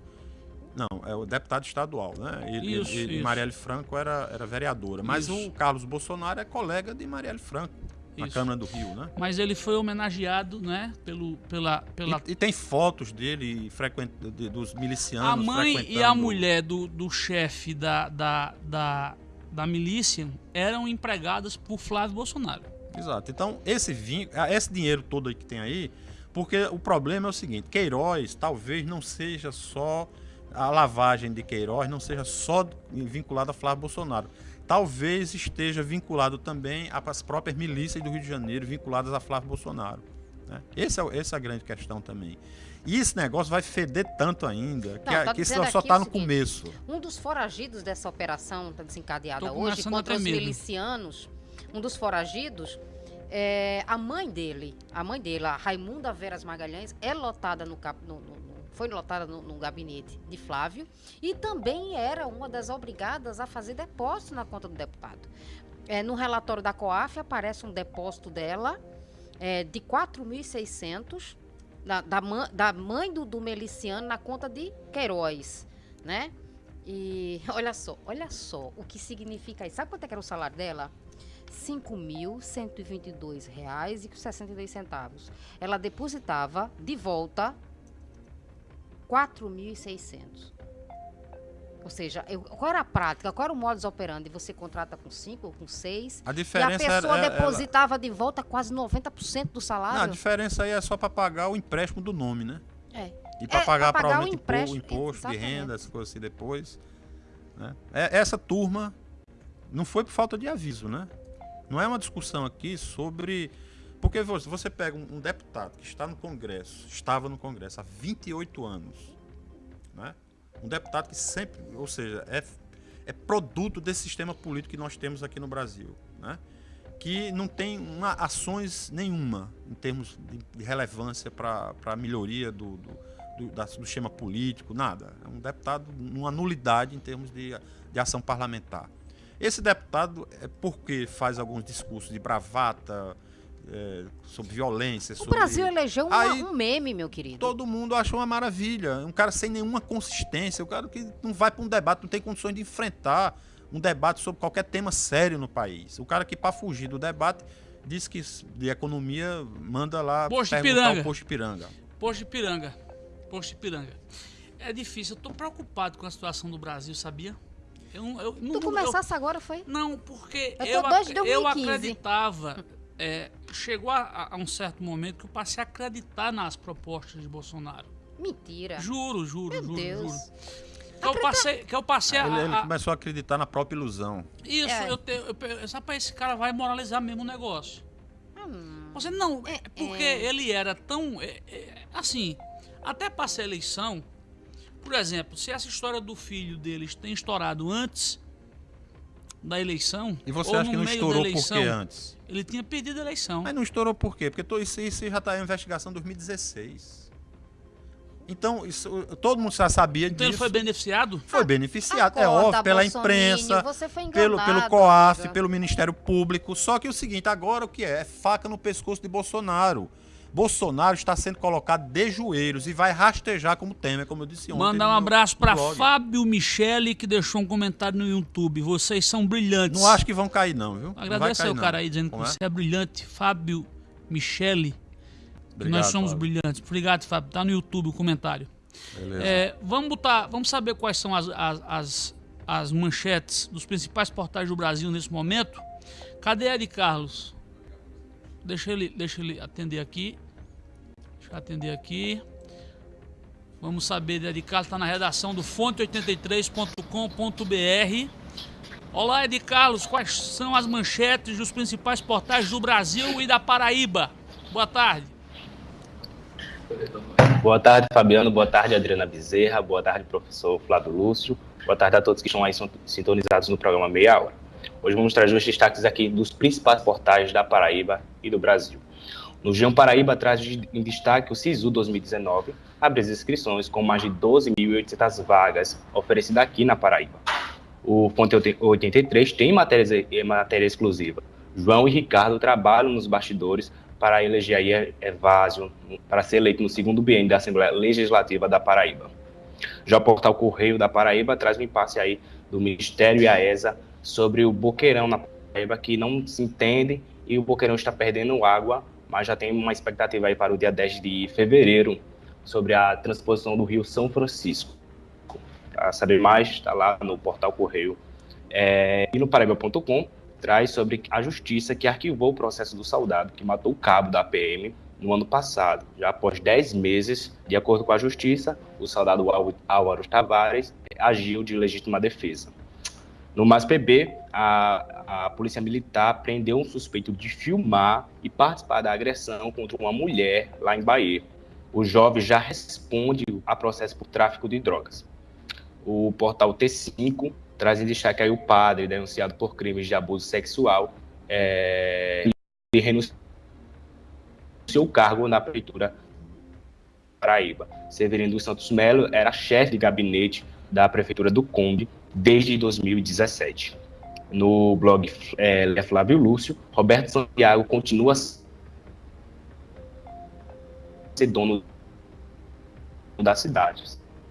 Não, é o deputado estadual, né? Ele, Isso, ele- isso. Marielle Franco era, era vereadora. Mas Isso. o Carlos Bolsonaro é colega de Marielle Franco, na Isso. Câmara do Rio, né? Mas ele foi homenageado, né, pelo, pela, pela E, e tem fotos dele frequent, de- dos milicianos. a mãe e a frequentando- mulher do, do chefe da, da, da, da milícia eram empregadas por Flávio Bolsonaro. Exato. Então, esse, vin... ah, esse dinheiro todo que tem aí, porque o problema é o seguinte: Queiroz talvez não seja só a lavagem de Queiroz, não seja só vinculada a Flávio Bolsonaro. Talvez esteja vinculado também às próprias milícias do Rio de Janeiro, vinculadas a Flávio Bolsonaro. né? Esse é, essa é a grande questão também. E esse negócio vai feder tanto ainda, que, Não, a- tá que isso só está no seguinte, começo. Um dos foragidos dessa operação tá desencadeada hoje contra os medo. milicianos, um dos foragidos, é, a mãe dele, a mãe dele, a Raimunda Veras Magalhães, é lotada no, cap- no- no- no- foi lotada no, no gabinete de Flávio e também era uma das obrigadas a fazer depósito na conta do deputado. É, no relatório da COAF aparece um depósito dela é, de 4.600 da, da, da mãe do, do miliciano na conta de Queiroz, né? E olha só, olha só o que significa isso. Sabe quanto é que era o salário dela? R$ 5.122,62. Ela depositava de volta 4.600. Ou seja, eu, qual era a prática? Qual era o modus operandi? Você contrata com 5 ou com 6? A diferença E a pessoa era- depositava de volta quase 90% do salário? Não, a diferença aí é só para pagar o empréstimo do nome, né? É. E para É, pagar, pagar o provavelmente o imposto de exatamente. renda, essas coisas assim depois. né? É- essa turma não foi por falta de aviso, né? Não é uma discussão aqui sobre. Porque você, pega um, deputado que está no Congresso, estava no Congresso há 28 anos, né? Um deputado que sempre, ou seja, é, é produto desse sistema político que nós temos aqui no Brasil, né? que não tem uma, ações nenhuma em termos de, de relevância para a melhoria do, do, do, da- do sistema político, nada. É um deputado numa nulidade em termos de, de ação parlamentar. Esse deputado é porque faz alguns discursos de bravata, é, sobre violência, O sobre... Brasil elegeu uma- Aí, um meme, meu querido. Todo mundo achou uma maravilha. Um cara sem nenhuma consistência, o cara que não vai para um debate, não tem condições de enfrentar um debate sobre qualquer tema sério no país. O cara que, para fugir do debate, diz que de economia manda lá Posto perguntar o posto Ipiranga. Posto de Piranga. Posto de Piranga. É difícil, eu tô preocupado com a situação do Brasil, sabia? Eu, não- eu, não- Tu começasse agora, foi? Não, porque Eu eu, desde ac- eu 2015. acreditava. é, chegou a, a um certo momento que eu passei a acreditar nas propostas de Bolsonaro. Mentira. Juro, juro, Meu juro, Deus. juro. Que eu passei, que eu passei a, Ele, ele a- começou a acreditar na própria ilusão. Isso, É. eu tenho. Eu, pe- sabe, esse cara vai moralizar mesmo o negócio. Hum, Você não, é É, porque é. ele era tão. é, é, assim, até para essa eleição, por exemplo, se essa história do filho deles tem estourado antes da eleição. E você ou acha no que não meio estourou da por eleição, quê antes? Ele tinha perdido a eleição. Mas não estourou por quê? Porque to- isso, isso já está em investigação 2016. Então, isso, todo mundo já sabia Então ele disso. foi beneficiado? Foi beneficiado, é Acorda, óbvio, pela Bolsonaro, imprensa, você foi pelo, pelo COAF, amiga. pelo Ministério Público. Só que o seguinte, agora o que é? É faca no pescoço de Bolsonaro. Bolsonaro está sendo colocado de joelhos e vai rastejar como Temer, como eu disse ontem. Mandar um abraço para. Fábio Michele, que deixou um comentário no YouTube. Vocês são brilhantes. Não acho que vão cair, não, viu? Não vai Agradecer cair, o não. cara aí dizendo que Como é? você é brilhante. Fábio Michele. que Obrigado, nós somos Fábio. brilhantes. Obrigado, Fábio. Tá no YouTube o comentário. Beleza. É, vamos botar, vamos saber quais são as, as, as, as manchetes dos principais portais do Brasil nesse momento. Cadê Ed Carlos? Deixa ele, deixa ele atender aqui. Deixa eu atender aqui. Vamos saber de Ed Carlos, está na redação do fonte83.com.br. Olá, Ed Carlos, quais são as manchetes dos principais portais do Brasil e da Paraíba? Boa tarde. Boa tarde, Fabiano. Boa tarde, Adriana Bezerra. Boa tarde, professor Flávio Lúcio. Boa tarde a todos que estão aí sintonizados no programa Meia Hora. Hoje vamos trazer os destaques aqui dos principais portais da Paraíba e do Brasil. No Geão Paraíba traz em destaque o SISU 2019, abre as inscrições com mais de 12.800 vagas oferecidas aqui na Paraíba. O Fonte 83 tem matérias, eh, matéria exclusiva. João e Ricardo trabalham nos bastidores para eleger aí Evásio para ser eleito no segundo biênio da Assembleia Legislativa da Paraíba. Já o portal Correio da Paraíba traz um impasse aí do Ministério e a ESA sobre o boqueirão na Paraíba que não se entende e o boqueirão está perdendo água, mas já tem uma expectativa aí para o dia 10 de fevereiro sobre a transposição do Rio São Francisco. Para saber mais, está lá no portal Correio. É, e no Paraíba.com traz sobre a justiça que arquivou o processo do soldado que matou o cabo da PM no ano passado. Já após 10 meses, de acordo com a justiça, o soldado Ál- Álvaro Tavares agiu de legítima defesa. No Mais PB, a, a Polícia Militar prendeu um suspeito de filmar e participar da agressão contra uma mulher lá em Bahia. O jovem já responde a processo por tráfico de drogas. O portal T5 traz em destaque aí o padre denunciado por crimes de abuso sexual é, e renunciou ao cargo na prefeitura Paraíba. Severino dos Santos Melo era chefe de gabinete da prefeitura do Conde desde 2017. No blog é, Flávio Lúcio, Roberto Santiago continua ser dono da cidade.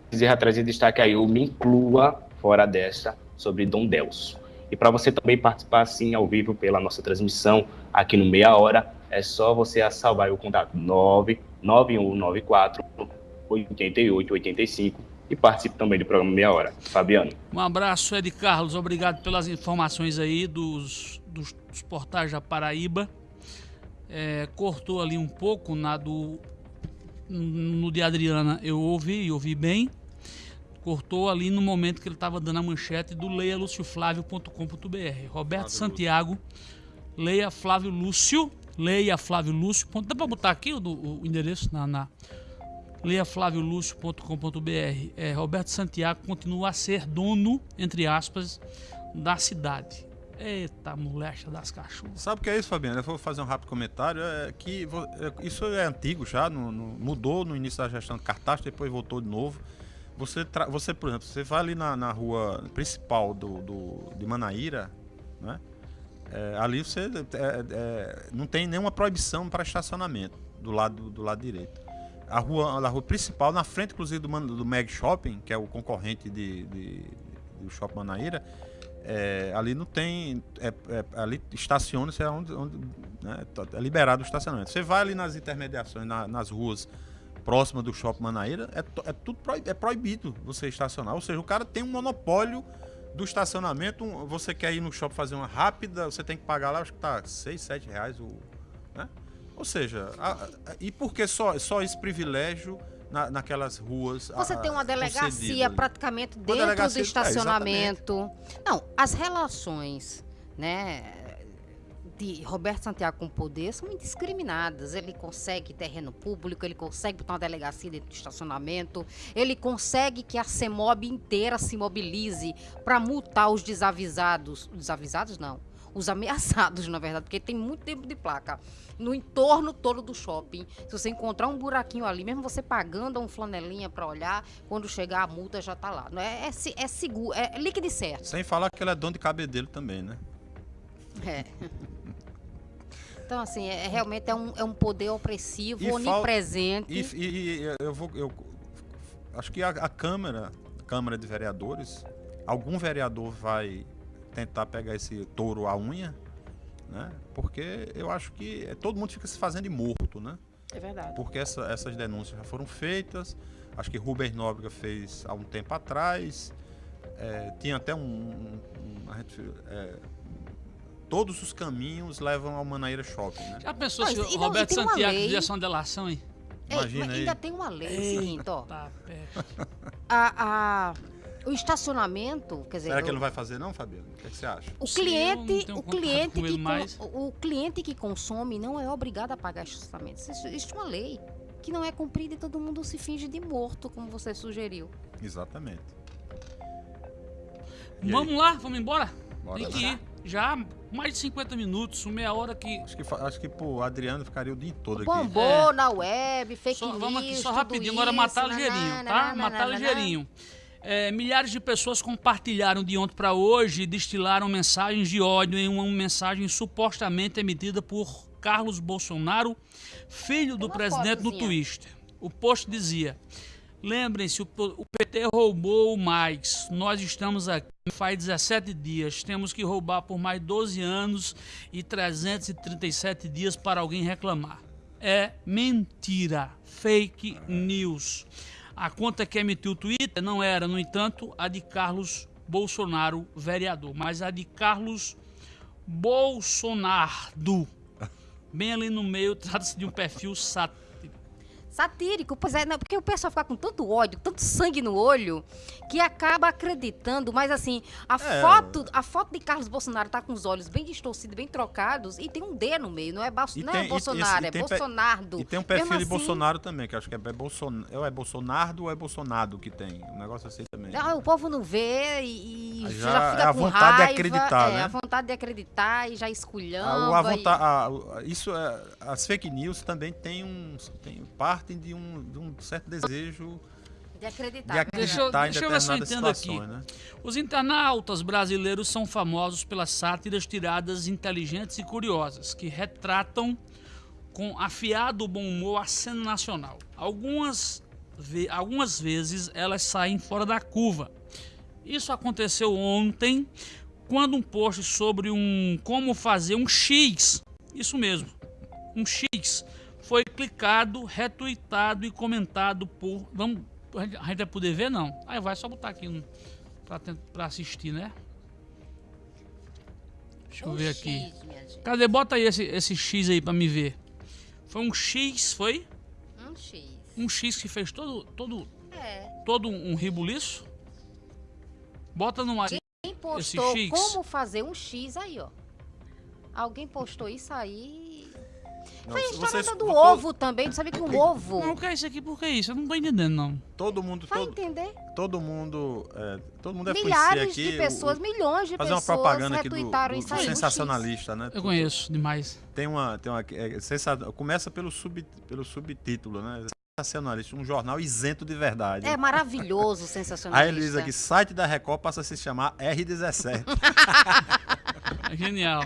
Bezerra traz em destaque aí o Me Inclua Fora Desta, sobre Dom Delso. E para você também participar assim ao vivo pela nossa transmissão aqui no Meia Hora, é só você salvar o contato 99194 8885 e participe também do programa Meia Hora. Fabiano. Um abraço, Ed Carlos. Obrigado pelas informações aí dos, dos, dos portais da Paraíba. É, cortou ali um pouco na do no de Adriana eu ouvi, ouvi bem. Cortou ali no momento que ele estava dando a manchete do leialucioflávio.com.br. Roberto Santiago, leia Flávio Lúcio, leia Flávio Lúcio. Dá para botar aqui o, o endereço na, na leiaflaviolúcio.com.br. É, Roberto Santiago continua a ser dono, entre aspas, da cidade. Eita, molecha das cachorras. Sabe o que é isso, Fabiano? Eu vou fazer um rápido comentário. É que é, isso é antigo já, no, no, mudou no início da gestão de cartaz, depois voltou de novo. Você, você por exemplo, você vai ali na, na rua principal do, do, de Manaíra, né? É, ali você é, é, não tem nenhuma proibição para estacionamento do lado, do lado direito. A rua, a rua principal, na frente, inclusive, do, do Meg Shopping, que é o concorrente de, de, do Shopping Manaíra, é, ali não tem. É, é, ali estaciona-se é onde, onde né, tá, é liberado o estacionamento. Você vai ali nas intermediações, na, nas ruas próximas do shopping Manaíra, é, é tudo proibido, é proibido você estacionar. Ou seja, o cara tem um monopólio do estacionamento. Você quer ir no shopping fazer uma rápida, você tem que pagar lá, acho que tá 6, 7 reais o. Né? Ou seja, a, a, e por que só, só esse privilégio? na, naquelas ruas. Você a, tem uma delegacia praticamente dentro delegacia, do estacionamento. É, Não, as relações, né? de Roberto Santiago com poder são indiscriminadas. Ele consegue terreno público, ele consegue botar uma delegacia dentro do estacionamento, ele consegue que a CEMOB inteira se mobilize para multar os desavisados. Desavisados não, os ameaçados, na verdade, porque tem muito tempo de placa no entorno todo do shopping. Se você encontrar um buraquinho ali, mesmo você pagando um flanelinha para olhar, quando chegar a multa já tá lá. Não é, é, é seguro, é líquido e certo. Sem falar que ele é dono de cabedelo também, né? É. Então, assim, é, realmente é um, é um poder opressivo, e onipresente. E, e, e, eu vou. Eu, acho que a, a Câmara, a Câmara de Vereadores, algum vereador vai tentar pegar esse touro à unha né? Porque eu acho que é, todo mundo fica se fazendo de morto, né? É verdade. Porque essa, essas denúncias já foram feitas. Acho que Rubens Nóbrega fez há um tempo atrás. É, tinha até um. um, um gente, é, todos os caminhos levam ao Manaíra Shopping. Né? Já pensou se o Roberto Santiago fizesse uma delação aí? Imagina aí. Ainda tem uma lei Ei, seguinte, ó. a, a o estacionamento, quer dizer. Será que ele não vai fazer não, Fabiano? O que, é que você acha? O cliente, o cliente que mais. o cliente que consome não é obrigado a pagar estacionamento. Existe uma lei que não é cumprida e todo mundo se finge de morto, como você sugeriu. Exatamente. E vamos aí? lá, vamos embora? Bora Tem que ir. Já mais de 50 minutos, meia hora que. Acho que, acho que pô, o Adriano ficaria o dia todo aqui. Bombou é. na web, fake só, news. Vamos aqui só rapidinho, agora matar ligeirinho, tá? Matar ligeirinho. É, milhares de pessoas compartilharam de ontem para hoje e destilaram mensagens de ódio em uma mensagem supostamente emitida por Carlos Bolsonaro, filho do presidente, no Twitter. O post dizia: Lembrem-se, o PT roubou mais. Nós estamos aqui faz 17 dias. Temos que roubar por mais 12 anos e 337 dias para alguém reclamar. É mentira. Fake news. A conta que emitiu o Twitter não era, no entanto, a de Carlos Bolsonaro, vereador, mas a de Carlos Bolsonaro. Bem ali no meio, trata-se de um perfil satírico Satírico, pois é, não, porque o pessoal fica com tanto ódio, tanto sangue no olho, que acaba acreditando, mas assim, a é. foto, a foto de Carlos Bolsonaro tá com os olhos bem distorcidos, bem trocados, e tem um D no meio, não é, Bolso, não é tem, é Bolsonaro, e, e, é Bolsonaro. E tem um perfil Mesmo de assim, Bolsonaro também, que acho que é, Bolsonaro, ou é Bolsonaro ou é Bolsonaro que tem, um negócio assim também. Não, o povo não vê e, e já, já, fica é a com vontade raiva, de acreditar, é, né? a vontade de acreditar e já esculhando. A, a vontade, a, isso é, as fake news também tem um, tem partem de um, de um certo desejo de acreditar. De acreditar deixa, deixa eu ver se eu entendo aqui. Né? Os internautas brasileiros são famosos pelas sátiras tiradas inteligentes e curiosas, que retratam com afiado bom humor a cena nacional. Algumas, algumas vezes elas saem fora da curva. Isso aconteceu ontem quando um post sobre um como fazer um X, isso mesmo, um X, foi clicado, retweetado e comentado por. Vamos, a gente vai poder ver? Não. Aí vai só botar aqui para assistir, né? Deixa eu ver aqui. Cadê? Bota aí esse, esse X aí para me ver. Foi um X, foi? Um X. Um X que fez todo, todo, É. todo um ribuliço? Bota no ar. Quem postou X. como fazer um X aí, ó. Alguém postou isso aí. Não, Foi a história vocês- da do to- ovo também. Tu sabe que um ovo. Não, o que é isso aqui? Por que isso? Eu não tô entendendo, não. Todo mundo, Vai todo, entender? todo mundo, é, todo mundo conhecer Milhares aqui. de o- pessoas, o- milhões de fazer uma pessoas propaganda aqui do, retweetaram do- do sensacionalista, né? Eu conheço demais. Tem uma, tem uma é, sensa- começa pelo sub, pelo subtítulo, né? Sensacionalista, um jornal isento de verdade. É maravilhoso, sensacionalista. Aí ele diz aqui, site da Record passa a se chamar R17. É genial.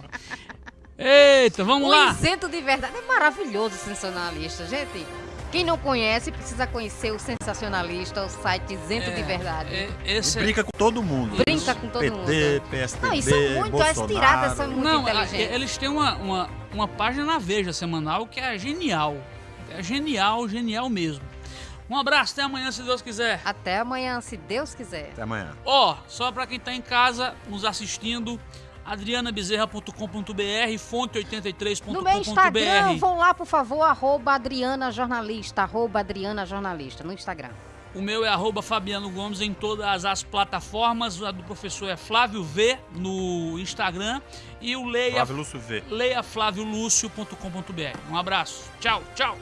Eita, vamos O lá. isento de verdade é maravilhoso, sensacionalista. Gente, quem não conhece precisa conhecer o sensacionalista, o site isento de verdade. É, E esse é- brinca com todo mundo. Brinca com todo PT, mundo. PSDB, Não, e são muito, as Bolsonaro. tiradas são muito Não, a- inteligentes. eles têm uma, uma, uma página na Veja semanal que é genial. É genial, genial mesmo. Um abraço, até amanhã, se Deus quiser. Até amanhã, se Deus quiser. Até amanhã. Ó, só pra quem tá em casa nos assistindo, adrianabezerra.com.br, fonte83.com.br. No meu Instagram, vão lá, por favor, arroba Adriana Jornalista, arroba Adriana Jornalista, no Instagram. O meu é arroba Fabiano Gomes em todas as plataformas. A do professor é Flávio V no Instagram. E o Leia, Flávio Lúcio V. leiaflaviolúcio.com.br. Um abraço. Tchau, tchau.